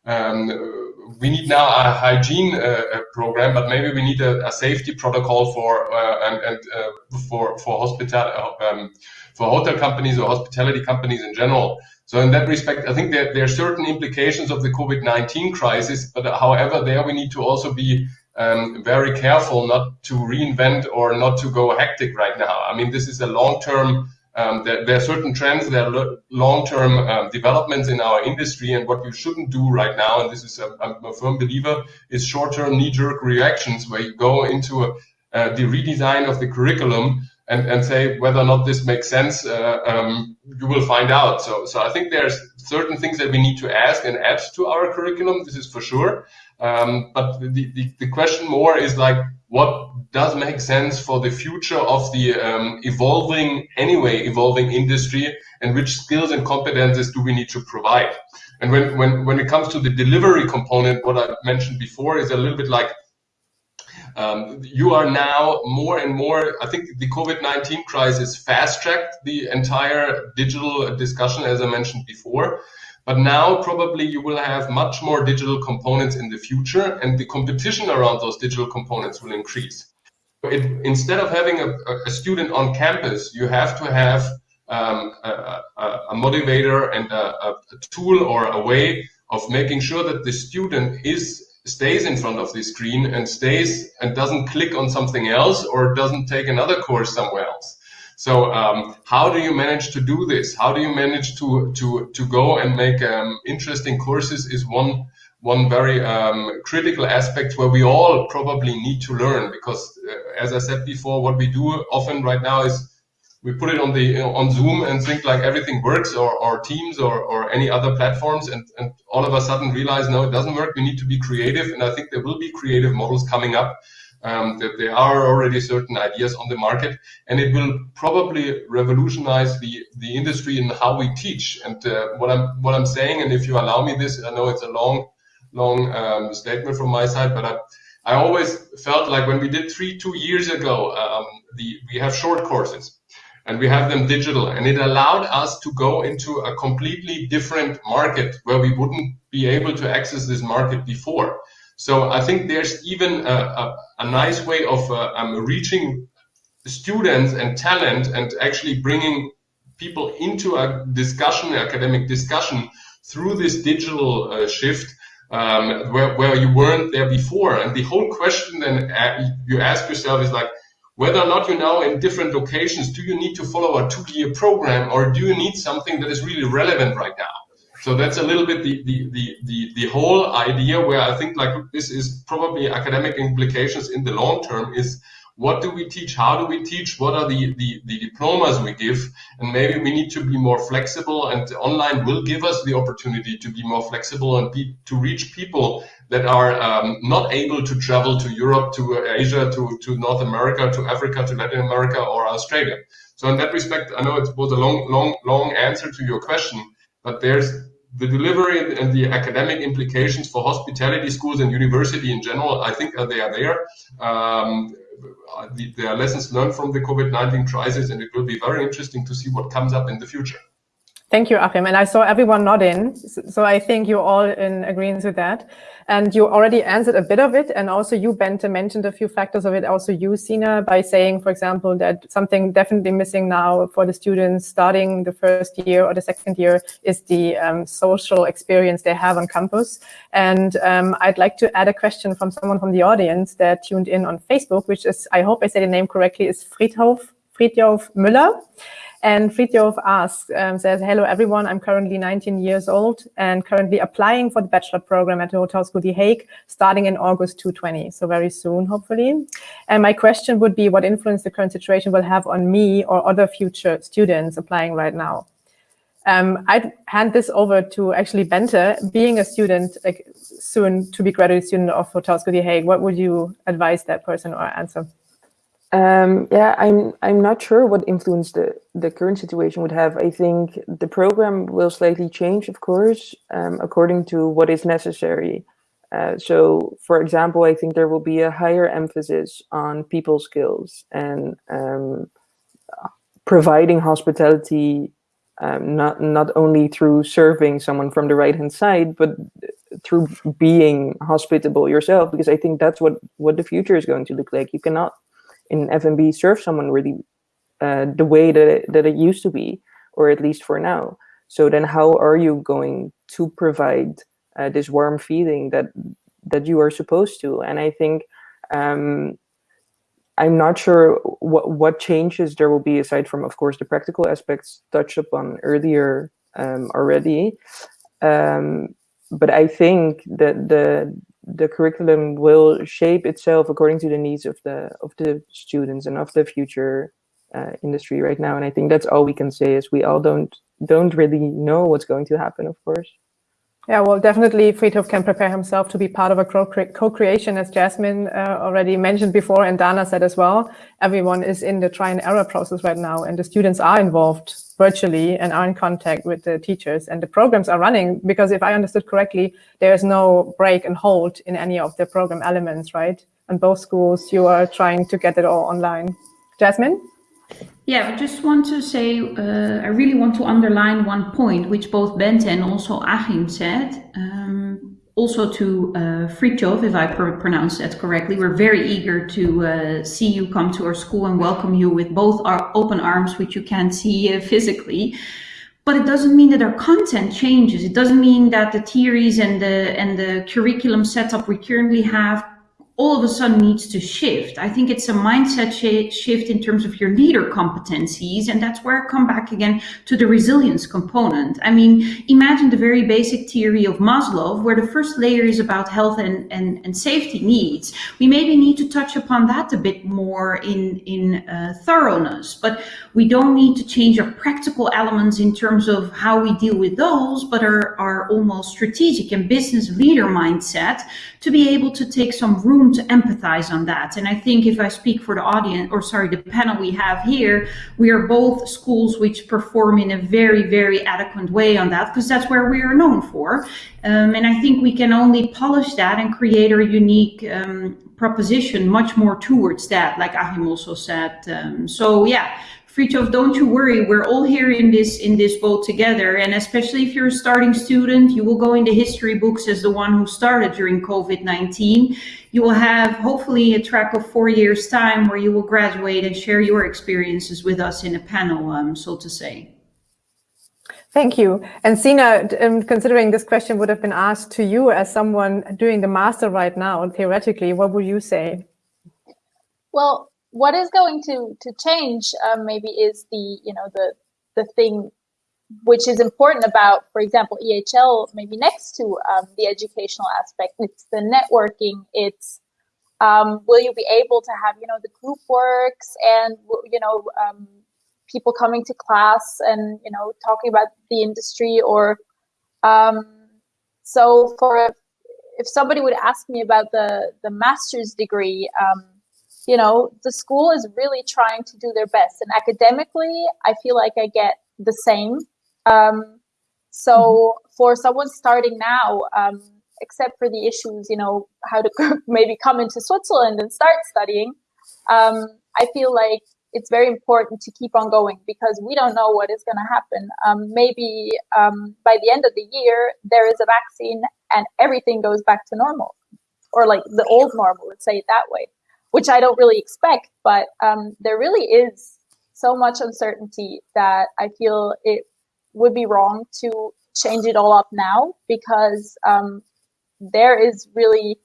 um, we need now a hygiene uh, program, but maybe we need a, a safety protocol for uh, and, and uh, for for hospital um, for hotel companies or hospitality companies in general. So in that respect, I think there, there are certain implications of the COVID-19 crisis, but however, there we need to also be um, very careful not to reinvent or not to go hectic right now. I mean, this is a long-term um, there, there, are certain trends, there are long-term um, developments in our industry, and what you shouldn't do right now, and this is a, I'm a firm believer, is short-term knee-jerk reactions where you go into a, uh, the redesign of the curriculum and, and say whether or not this makes sense. Uh, um, you will find out. So, so I think there's certain things that we need to ask and add to our curriculum. This is for sure. Um, but the, the, the question more is like, what does make sense for the future of the um, evolving, anyway, evolving industry and which skills and competences do we need to provide? And when, when, when it comes to the delivery component, what I mentioned before is a little bit like um, you are now more and more, I think the COVID-19 crisis fast-tracked the entire digital discussion, as I mentioned before. But now probably you will have much more digital components in the future and the competition around those digital components will increase. It, instead of having a, a, student on campus, you have to have um, a, a, motivator and a, tool or a way of making sure that the student is stays in front of the screen and stays and doesn't click on something else or doesn't take another course somewhere else. So um, how do you manage to do this? How do you manage to to to go and make um, interesting courses? Is one one very um, critical aspect where we all probably need to learn because, uh, as I said before, what we do often right now is we put it on the on Zoom and think like everything works or, or Teams or, or any other platforms and, and all of a sudden realize no it doesn't work we need to be creative and I think there will be creative models coming up um, that there are already certain ideas on the market, and it will probably revolutionize the the industry in how we teach. And uh, what I'm what I'm saying, and if you allow me this, I know it's a long long um, statement from my side, but I. I always felt like when we did three, two years ago, um, the, we have short courses and we have them digital and it allowed us to go into a completely different market where we wouldn't be able to access this market before. So I think there's even a, a, a nice way of uh, um, reaching students and talent and actually bringing people into a discussion, academic discussion through this digital uh, shift um, where, where you weren't there before. And the whole question then uh, you ask yourself is like, whether or not you're now in different locations, do you need to follow a two-year program or do you need something that is really relevant right now? So that's a little bit the, the, the, the, the whole idea where I think like this is probably academic implications in the long term is what do we teach? How do we teach? What are the, the, the diplomas we give? And maybe we need to be more flexible and online will give us the opportunity to be more flexible and be, to reach people that are um, not able to travel to Europe, to Asia, to, to North America, to Africa, to Latin America or Australia. So in that respect, I know it was a long, long, long answer to your question, but there's the delivery and the academic implications for hospitality schools and university in general, I think they are there. Um, Uh, there are lessons learned from the COVID-19 crisis, and it will be very interesting to see what comes up in the future. Thank you, Achim. And I saw everyone nodding. So I think you're all in agreement with that. And you already answered a bit of it. And also you, Bente, mentioned a few factors of it. Also you, Sina, by saying, for example, that something definitely missing now for the students starting the first year or the second year is the um, social experience they have on campus. And um, I'd like to add a question from someone from the audience that tuned in on Facebook, which is, I hope I say the name correctly, is Friedhof Fridtjof Müller. And Fridtjof asks, um, says, hello everyone, I'm currently 19 years old and currently applying for the bachelor program at the Hotel School The Hague, starting in August 2020, so very soon, hopefully. And my question would be what influence the current situation will have on me or other future students applying right now. Um, I'd hand this over to actually Bente, being a student, like soon to be graduate student of Hotel School The Hague, what would you advise that person or answer? Um, yeah, I'm I'm not sure what influence the the current situation would have. I think the program will slightly change, of course, um, according to what is necessary. Uh, so, for example, I think there will be a higher emphasis on people skills and um, providing hospitality, um, not not only through serving someone from the right hand side, but through being hospitable yourself. Because I think that's what what the future is going to look like. You cannot in F&B serve someone really uh, the way that it, that it used to be, or at least for now. So then, how are you going to provide uh, this warm feeling that that you are supposed to? And I think um, I'm not sure what what changes there will be aside from, of course, the practical aspects touched upon earlier um, already. Um, but I think that the the curriculum will shape itself according to the needs of the of the students and of the future uh, industry right now. And I think that's all we can say is we all don't don't really know what's going to happen, of course. Yeah, well, definitely Fridtjof can prepare himself to be part of a co-creation, as Jasmine uh, already mentioned before, and Dana said as well. Everyone is in the try and error process right now, and the students are involved virtually and are in contact with the teachers, and the programs are running, because if I understood correctly, there is no break and hold in any of the program elements, right? In both schools, you are trying to get it all online. Jasmine? Yeah, I just want to say, uh, I really want to underline one point, which both Bente and also Achim said. Um, also to uh, Fridtjof, if I pr pronounce that correctly, we're very eager to uh, see you come to our school and welcome you with both our open arms, which you can't see uh, physically. But it doesn't mean that our content changes. It doesn't mean that the theories and the and the curriculum setup we currently have all of a sudden needs to shift. I think it's a mindset sh shift in terms of your leader competencies. And that's where I come back again to the resilience component. I mean, imagine the very basic theory of Maslow, where the first layer is about health and, and, and safety needs. We maybe need to touch upon that a bit more in, in uh, thoroughness, but we don't need to change our practical elements in terms of how we deal with those, but our, our almost strategic and business leader mindset to be able to take some room to empathize on that. And I think if I speak for the audience, or sorry, the panel we have here, we are both schools which perform in a very, very adequate way on that, because that's where we are known for. Um, and I think we can only polish that and create a unique um, proposition much more towards that, like Achim also said. Um, so yeah, Fridtjof, don't you worry. We're all here in this in this boat together. And especially if you're a starting student, you will go into history books as the one who started during COVID-19. You will have hopefully a track of four years time where you will graduate and share your experiences with us in a panel, um, so to say. Thank you. And Sina, um, considering this question would have been asked to you as someone doing the master right now, theoretically, what would you say? Well, what is going to to change um, maybe is the you know the the thing which is important about for example ehl maybe next to um, the educational aspect. It's the networking. It's um, will you be able to have you know the group works and you know um, people coming to class and you know talking about the industry or um, so for if somebody would ask me about the the master's degree um, you know, the school is really trying to do their best. And academically, I feel like I get the same. Um, so mm-hmm. for someone starting now, um, except for the issues, you know, how to [LAUGHS] maybe come into Switzerland and start studying, um, I feel like it's very important to keep on going because we don't know what is going to happen. Um, maybe um, by the end of the year, there is a vaccine and everything goes back to normal or like the old normal, let's say it that way which I don't really expect. But um, there really is so much uncertainty that I feel it would be wrong to change it all up now because um, there is really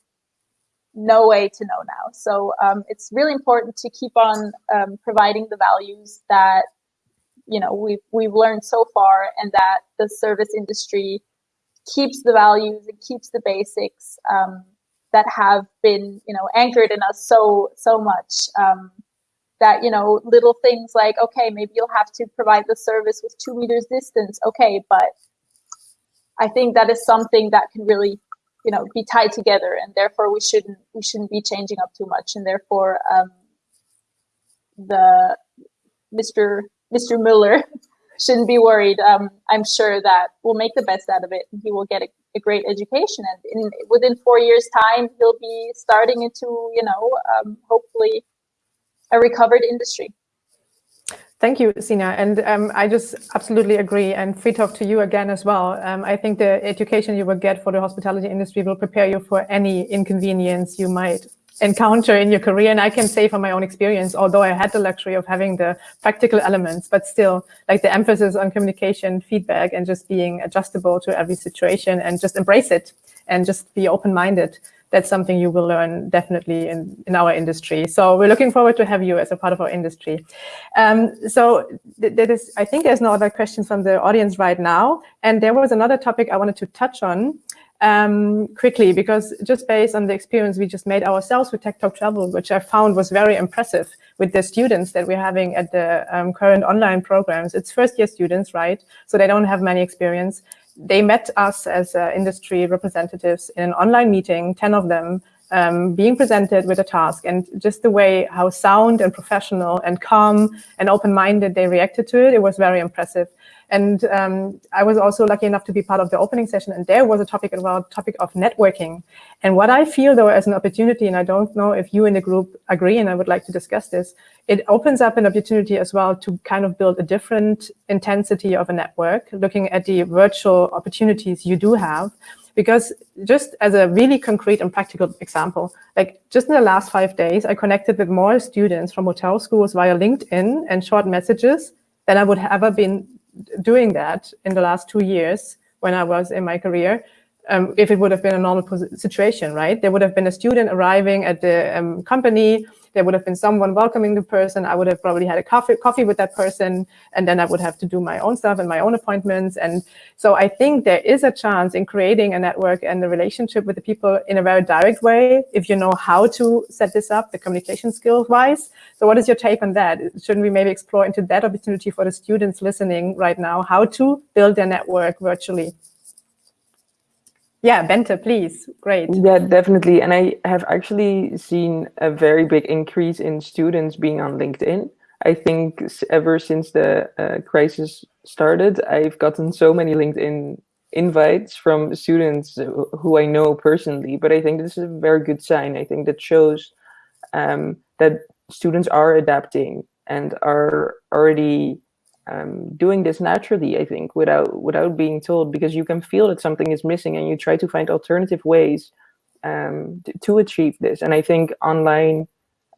no way to know now. So um, it's really important to keep on um, providing the values that you know we've we've learned so far, and that the service industry keeps the values and keeps the basics um, that have been you know anchored in us so so much. Um, that you know little things like okay maybe you'll have to provide the service with two meters distance okay but i think that is something that can really you know be tied together and therefore we shouldn't we shouldn't be changing up too much and therefore um, the mr mr muller [LAUGHS] shouldn't be worried um, i'm sure that we'll make the best out of it he will get a, a great education and in, within four years time he'll be starting into you know um, hopefully a recovered industry Thank you, Sina. And um, I just absolutely agree. And Fridtjof to you again as well. Um, I think the education you will get for the hospitality industry will prepare you for any inconvenience you might encounter in your career. And I can say from my own experience, although I had the luxury of having the practical elements, but still like the emphasis on communication, feedback, and just being adjustable to every situation and just embrace it and just be open-minded that's something you will learn definitely in, in our industry. So we're looking forward to have you as a part of our industry. Um, so th there is, I think there's no other questions from the audience right now. And there was another topic I wanted to touch on um, quickly, because just based on the experience we just made ourselves with Tech Talk Travel, which I found was very impressive with the students that we're having at the um, current online programs. It's first year students, right? So they don't have many experience they met us as uh, industry representatives in an online meeting, 10 of them, um, being presented with a task and just the way how sound and professional and calm and open-minded they reacted to it, it was very impressive. And um, I was also lucky enough to be part of the opening session and there was a topic about topic of networking. And what I feel though as an opportunity, and I don't know if you in the group agree and I would like to discuss this, it opens up an opportunity as well to kind of build a different intensity of a network, looking at the virtual opportunities you do have. Because just as a really concrete and practical example, like just in the last five days, I connected with more students from hotel schools via LinkedIn and short messages than I would have ever been doing that in the last two years when I was in my career, um, if it would have been a normal situation, right? There would have been a student arriving at the um, company there would have been someone welcoming the person. I would have probably had a coffee, coffee with that person, and then I would have to do my own stuff and my own appointments. And so I think there is a chance in creating a network and a relationship with the people in a very direct way, if you know how to set this up, the communication skills wise. So what is your take on that? Shouldn't we maybe explore into that opportunity for the students listening right now, how to build their network virtually? Yeah, Bente, please. Great. Yeah, definitely. And I have actually seen a very big increase in students being on LinkedIn. I think ever since the uh, crisis started, I've gotten so many LinkedIn invites from students who I know personally. But I think this is a very good sign. I think that shows um, that students are adapting and are already um, doing this naturally, I think, without without being told, because you can feel that something is missing and you try to find alternative ways um, to, achieve this. And I think online,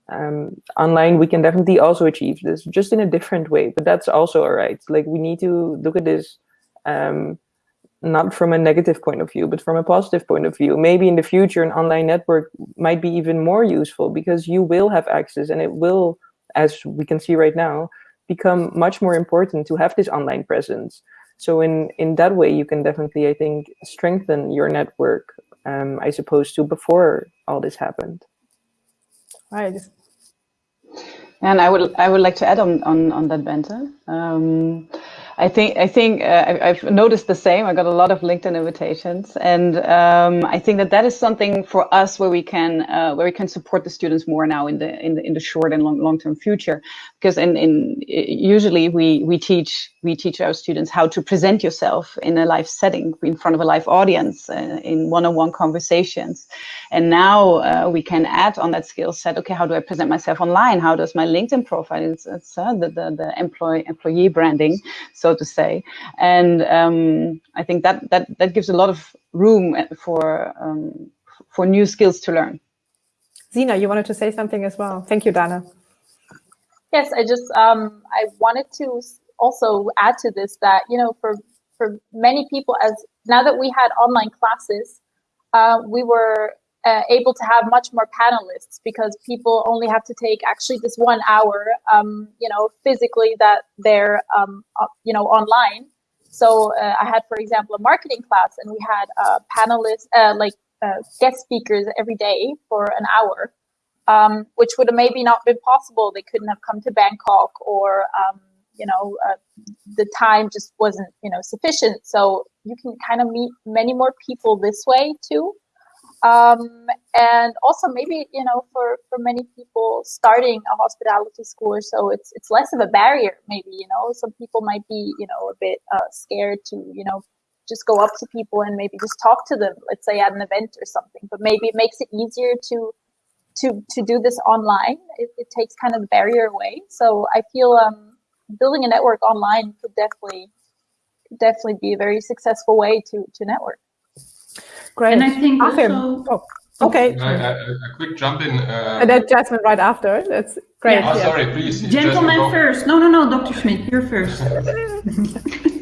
um, online we can definitely also achieve this, just in a different way. But that's also all right. Like we need to look at this um, not from a negative point of view, but from a positive point of view. Maybe in the future, an online network might be even more useful because you will have access and it will, as we can see right now, become much more important to have this online presence. So in, in that way, you can definitely, I think, strengthen your network, um, I suppose, to before all this happened. Right. And I would I would like to add on on, on that, Bente. Um, I think I think uh, I've noticed the same. I got a lot of LinkedIn invitations, and um, I think that that is something for us where we can uh, where we can support the students more now in the in the in the short and long long term future. Because in in usually we we teach we teach our students how to present yourself in a live setting in front of a live audience uh, in one on one conversations, and now uh, we can add on that skill set. Okay, how do I present myself online? How does my LinkedIn profile? It's, it's uh, the the the employee employee branding so to say. And um, I think that, that, that gives a lot of room for, um, for new skills to learn. Sina, you wanted to say something as well. Thank you, Dana. Yes, I just, um, I wanted to also add to this that, you know, for, for many people, as now that we had online classes, uh, we were uh, able to have much more panelists because people only have to take actually this one hour, um, you know, physically that they're, um, uh, you know, online. So uh, I had, for example, a marketing class, and we had uh, panelists, uh, like guest speakers every day for an hour, um, which would have maybe not been possible. They couldn't have come to Bangkok, or um, you know, the time just wasn't, you know, sufficient. So you can kind of meet many more people this way too. Um, and also maybe you know for for many people starting a hospitality school or so it's it's less of a barrier maybe you know some people might be you know a bit uh, scared to you know just go up to people and maybe just talk to them let's say at an event or something but maybe it makes it easier to to to do this online it, it takes kind of the barrier away so i feel um building a network online could definitely could definitely be a very successful way to to network Great. And I think also. Oh, okay. A, a, quick jump in. Uh, and then Jasmine right after. That's great. Yeah. Oh, yeah. sorry, please. Gentlemen first. No, no, no, Dr. Schmidt, you're first. [LAUGHS] [LAUGHS]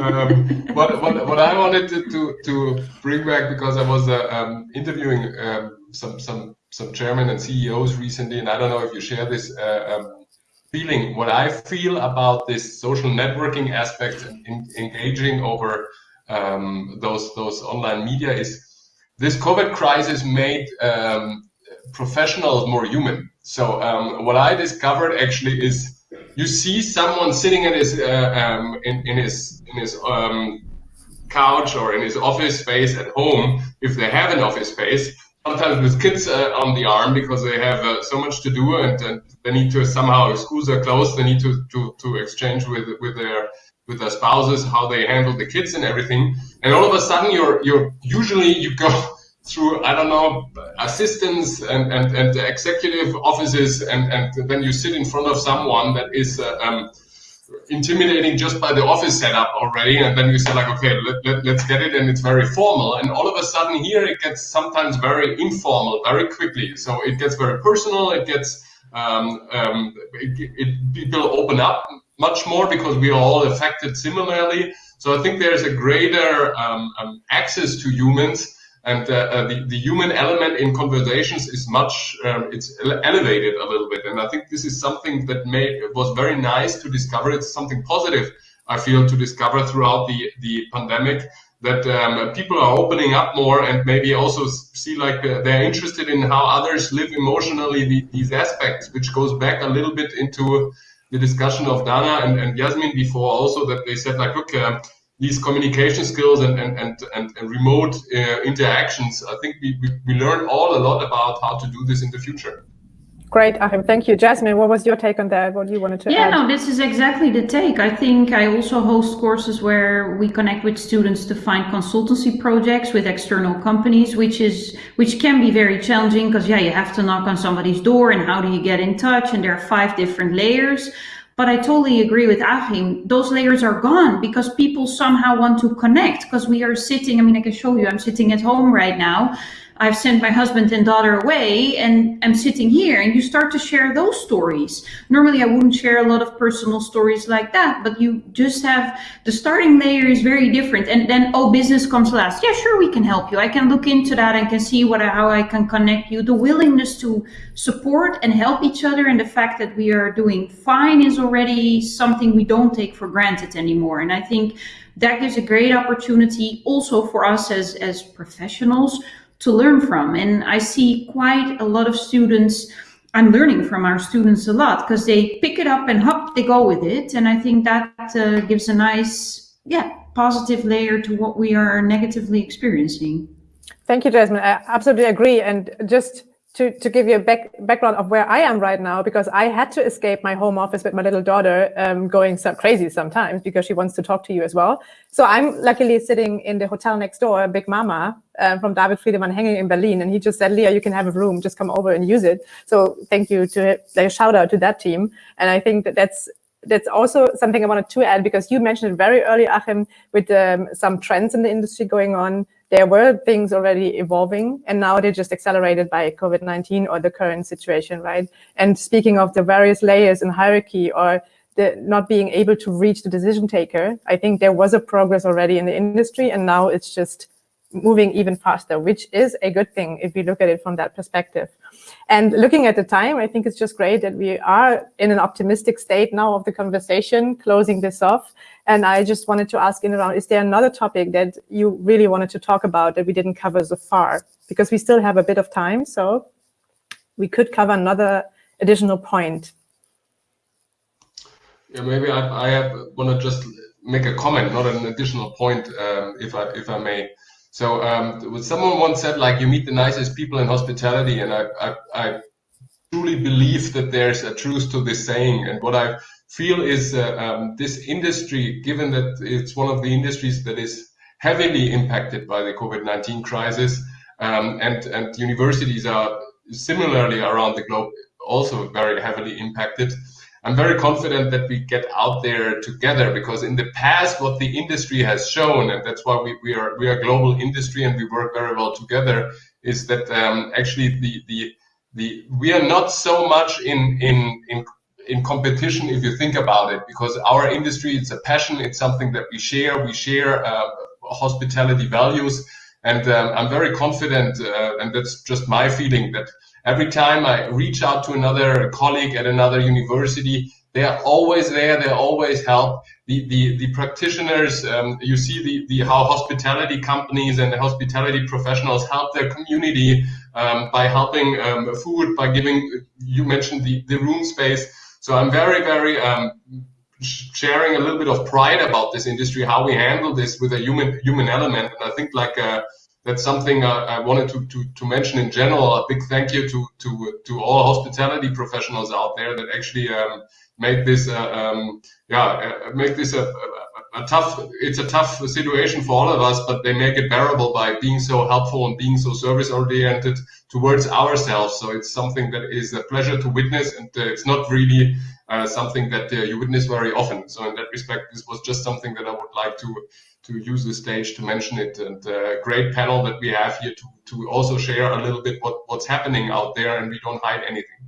um, what, what, what I wanted to, to, to bring back because I was uh, um, interviewing um, some some some chairman and CEOs recently, and I don't know if you share this uh, um, feeling. What I feel about this social networking aspect, in, engaging over um, those those online media is this COVID crisis made um, professionals more human. So what I discovered actually is you see someone sitting in his uh, um, in, in his in his um, couch or in his office space at home if they have an office space sometimes with kids uh, on the arm because they have uh, so much to do and, and, they need to somehow schools are closed they need to, to, to exchange with with their with their spouses, how they handle the kids and everything. And all of a sudden, you're you're usually you go [LAUGHS] through I don't know assistants and and, and executive offices, and and then you sit in front of someone that is. Uh, um, intimidating just by the office setup already and then you say like okay let, let, let's get it and it's very formal and all of a sudden here it gets sometimes very informal very quickly so it gets very personal it gets um, um, it, it, people open up much more because we are all affected similarly. So I think there's a greater um, um, access to humans and uh, uh, the, the human element in conversations is much um, it's elevated a little bit. And i think this is something that made was very nice to discover. It's something positive i feel to discover throughout the the pandemic that um, people are opening up more and maybe also see like uh, they're interested in how others live emotionally the, these aspects which goes back a little bit into the discussion of Dana and, and Yasmin before also that they said like, look, uh, these communication skills and, and, and, and, and remote uh, interactions, I think we, we, we learn all a lot about how to do this in the future. Great, Achim. Thank you. Jasmine, what was your take on that? What you wanted to yeah, add? no, this is exactly the take. I think I also host courses where we connect with students to find consultancy projects with external companies, which is which can be very challenging because yeah, you have to knock on somebody's door and how do you get in touch? And there are five different layers. But I totally agree with Achim. Those layers are gone because people somehow want to connect because we are sitting. I mean, I can show you, I'm sitting at home right now I've sent my husband and daughter away and I'm sitting here and you start to share those stories. Normally I wouldn't share a lot of personal stories like that, but you just have the starting layer is very different. And then, oh, business comes last. Yeah, sure, we can help you. I can look into that and can see what, how I can connect you. The willingness to support and help each other and the fact that we are doing fine is already something we don't take for granted anymore. And I think that gives a great opportunity also for us as, as professionals to learn from. And I see quite a lot of students. I'm learning from our students a lot because they pick it up and hop, they go with it. And I think that uh, gives a nice, yeah, positive layer to what we are negatively experiencing. Thank you, Jasmine. I absolutely agree. And just to, to give you a back, background of where I am right now, because I had to escape my home office with my little daughter um, going so crazy sometimes because she wants to talk to you as well. So I'm luckily sitting in the hotel next door, Big Mama um, from David Friedemann hanging in Berlin. And he just said, Leah, you can have a room, just come over and use it. So thank you to like, a shout out to that team. And I think that that's that's also something I wanted to add because you mentioned it very early, Achim, with um, some trends in the industry going on there were things already evolving and now they're just accelerated by COVID-19 or the current situation, right? And speaking of the various layers in hierarchy or the not being able to reach the decision taker, I think there was a progress already in the industry and now it's just moving even faster, which is a good thing if we look at it from that perspective. And looking at the time, I think it's just great that we are in an optimistic state now of the conversation, closing this off. And I just wanted to ask in around, is there another topic that you really wanted to talk about that we didn't cover so far? Because we still have a bit of time, so we could cover another additional point. Yeah, maybe I, I want to just make a comment, not an additional point, um, if I if I may. So um, someone once said, like, you meet the nicest people in hospitality, and I, I, I truly believe that there's a truth to this saying. And what I feel is uh, um, this industry, given that it's one of the industries that is heavily impacted by the COVID-19 crisis, um, and and universities are similarly around the globe also very heavily impacted. I'm very confident that we get out there together because in the past, what the industry has shown, and that's why we, we are we are a global industry and we work very well together, is that um, actually the the the we are not so much in in in in competition if you think about it because our industry it's a passion it's something that we share we share uh, hospitality values. And um, i'm very confident uh, and that's just my feeling that Every time I reach out to another colleague at another university, they are always there. They always help the the, the practitioners. Um, you see the, the how hospitality companies and the hospitality professionals help their community um, by helping um, food, by giving. You mentioned the the room space. So I'm very very um, sharing a little bit of pride about this industry, how we handle this with a human human element, and I think like. Uh, that's something I, I wanted to, to, to, mention in general. A big thank you to, to, to all hospitality professionals out there that actually um, make this, uh, um, yeah, uh, make this a, a, a, tough, it's a tough situation for all of us, but they make it bearable by being so helpful and being so service oriented towards ourselves. So it's something that is a pleasure to witness and uh, it's not really uh, something that uh, you witness very often. So in that respect, this was just something that I would like to to use the stage to mention it. And uh, great panel that we have here to, to also share a little bit what, what's happening out there and we don't hide anything.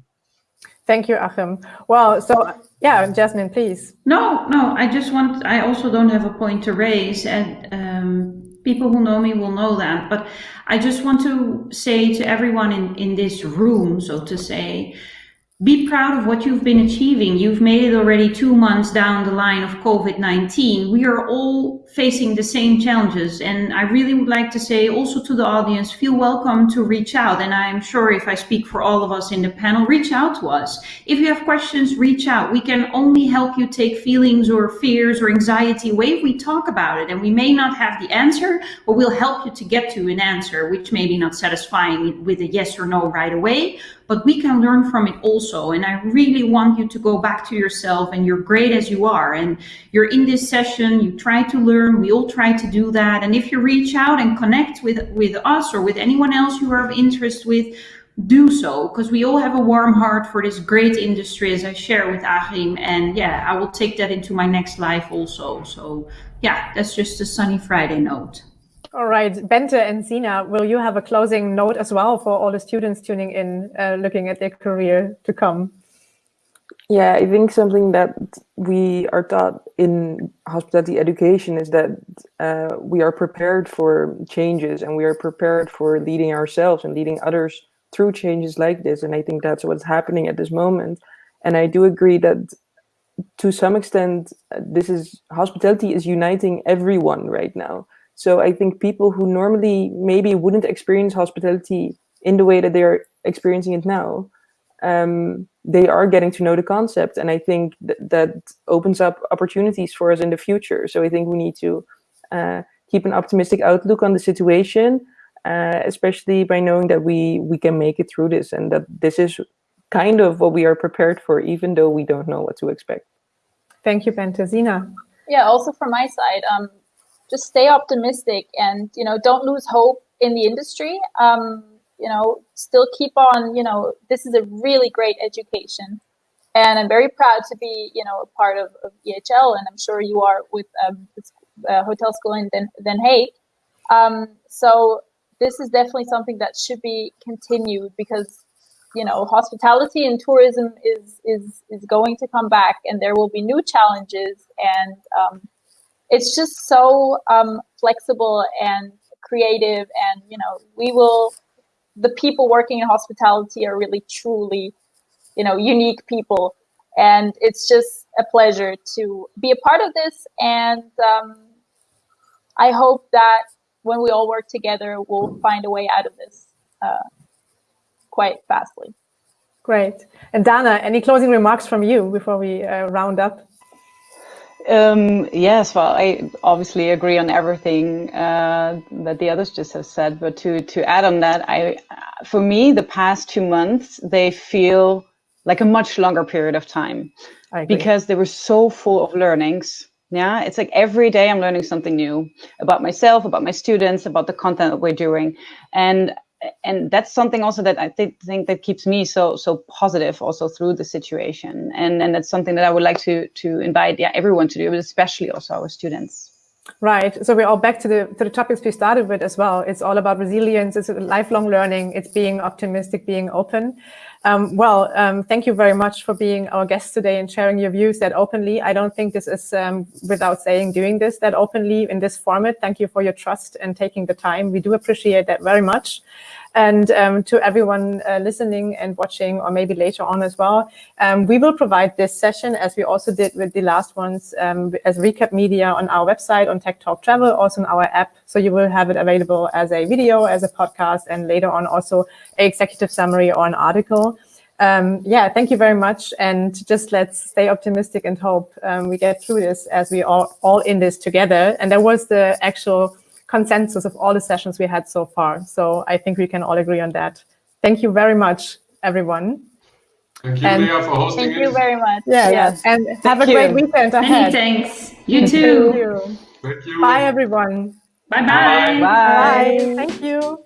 Thank you, Achim. Well, so yeah, Jasmine, please. No, no, I just want, I also don't have a point to raise and um, people who know me will know that, but I just want to say to everyone in, in this room, so to say, be proud of what you've been achieving. You've made it already two months down the line of COVID-19. We are all facing the same challenges. And I really would like to say also to the audience, feel welcome to reach out. And I'm sure if I speak for all of us in the panel, reach out to us. If you have questions, reach out. We can only help you take feelings or fears or anxiety away if we talk about it. And we may not have the answer, but we'll help you to get to an answer, which may be not satisfying with a yes or no right away but we can learn from it also. And I really want you to go back to yourself and you're great as you are. And you're in this session, you try to learn, we all try to do that. And if you reach out and connect with, with us or with anyone else you are of interest with, do so because we all have a warm heart for this great industry as I share with Achim and yeah I will take that into my next life also so yeah that's just a sunny Friday note. All right, Bente and Sina, will you have a closing note as well for all the students tuning in, uh, looking at their career to come? Yeah, I think something that we are taught in hospitality education is that uh, we are prepared for changes and we are prepared for leading ourselves and leading others through changes like this. And I think that's what's happening at this moment. And I do agree that to some extent, uh, this is hospitality is uniting everyone right now. So I think people who normally maybe wouldn't experience hospitality in the way that they're experiencing it now, um, they are getting to know the concept. And I think th that opens up opportunities for us in the future. So I think we need to uh, keep an optimistic outlook on the situation, uh, especially by knowing that we, we can make it through this and that this is kind of what we are prepared for, even though we don't know what to expect. Thank you, Bente, Sina. Yeah, also from my side, um, just stay optimistic and you know don't lose hope in the industry um, you know still keep on you know this is a really great education and i'm very proud to be you know a part of, of ehl and i'm sure you are with um, uh, hotel school in den, den haag um, so this is definitely something that should be continued because you know hospitality and tourism is is is going to come back and there will be new challenges and um, it's just so um, flexible and creative, and you know, we will. The people working in hospitality are really truly, you know, unique people, and it's just a pleasure to be a part of this. And um, I hope that when we all work together, we'll find a way out of this uh, quite fastly. Great. And Dana, any closing remarks from you before we uh, round up? Um, yes, well, I obviously agree on everything uh, that the others just have said. But to to add on that, I, for me, the past two months they feel like a much longer period of time because they were so full of learnings. Yeah, it's like every day I'm learning something new about myself, about my students, about the content that we're doing, and and that's something also that I th- think that keeps me so so positive also through the situation, and and that's something that I would like to to invite yeah everyone to do, but especially also our students. Right. So we're all back to the to the topics we started with as well. It's all about resilience. It's lifelong learning. It's being optimistic, being open. Um, well, um, thank you very much for being our guest today and sharing your views that openly. I don't think this is um, without saying doing this that openly in this format. Thank you for your trust and taking the time. We do appreciate that very much. And um, to everyone uh, listening and watching, or maybe later on as well, um, we will provide this session as we also did with the last ones um, as recap media on our website on Tech Talk Travel, also in our app. So you will have it available as a video, as a podcast, and later on also a executive summary or an article. Um, yeah, thank you very much. And just let's stay optimistic and hope um, we get through this as we are all in this together. And that was the actual consensus of all the sessions we had so far. So I think we can all agree on that. Thank you very much, everyone. Thank you, and Leah, for hosting Thank it. you very much. Yeah, yes. And thank have a you. great weekend ahead. Many thanks. [LAUGHS] You too. Thank you. Thank you. Bye, everyone. Bye-bye. Bye. Bye. Thank you.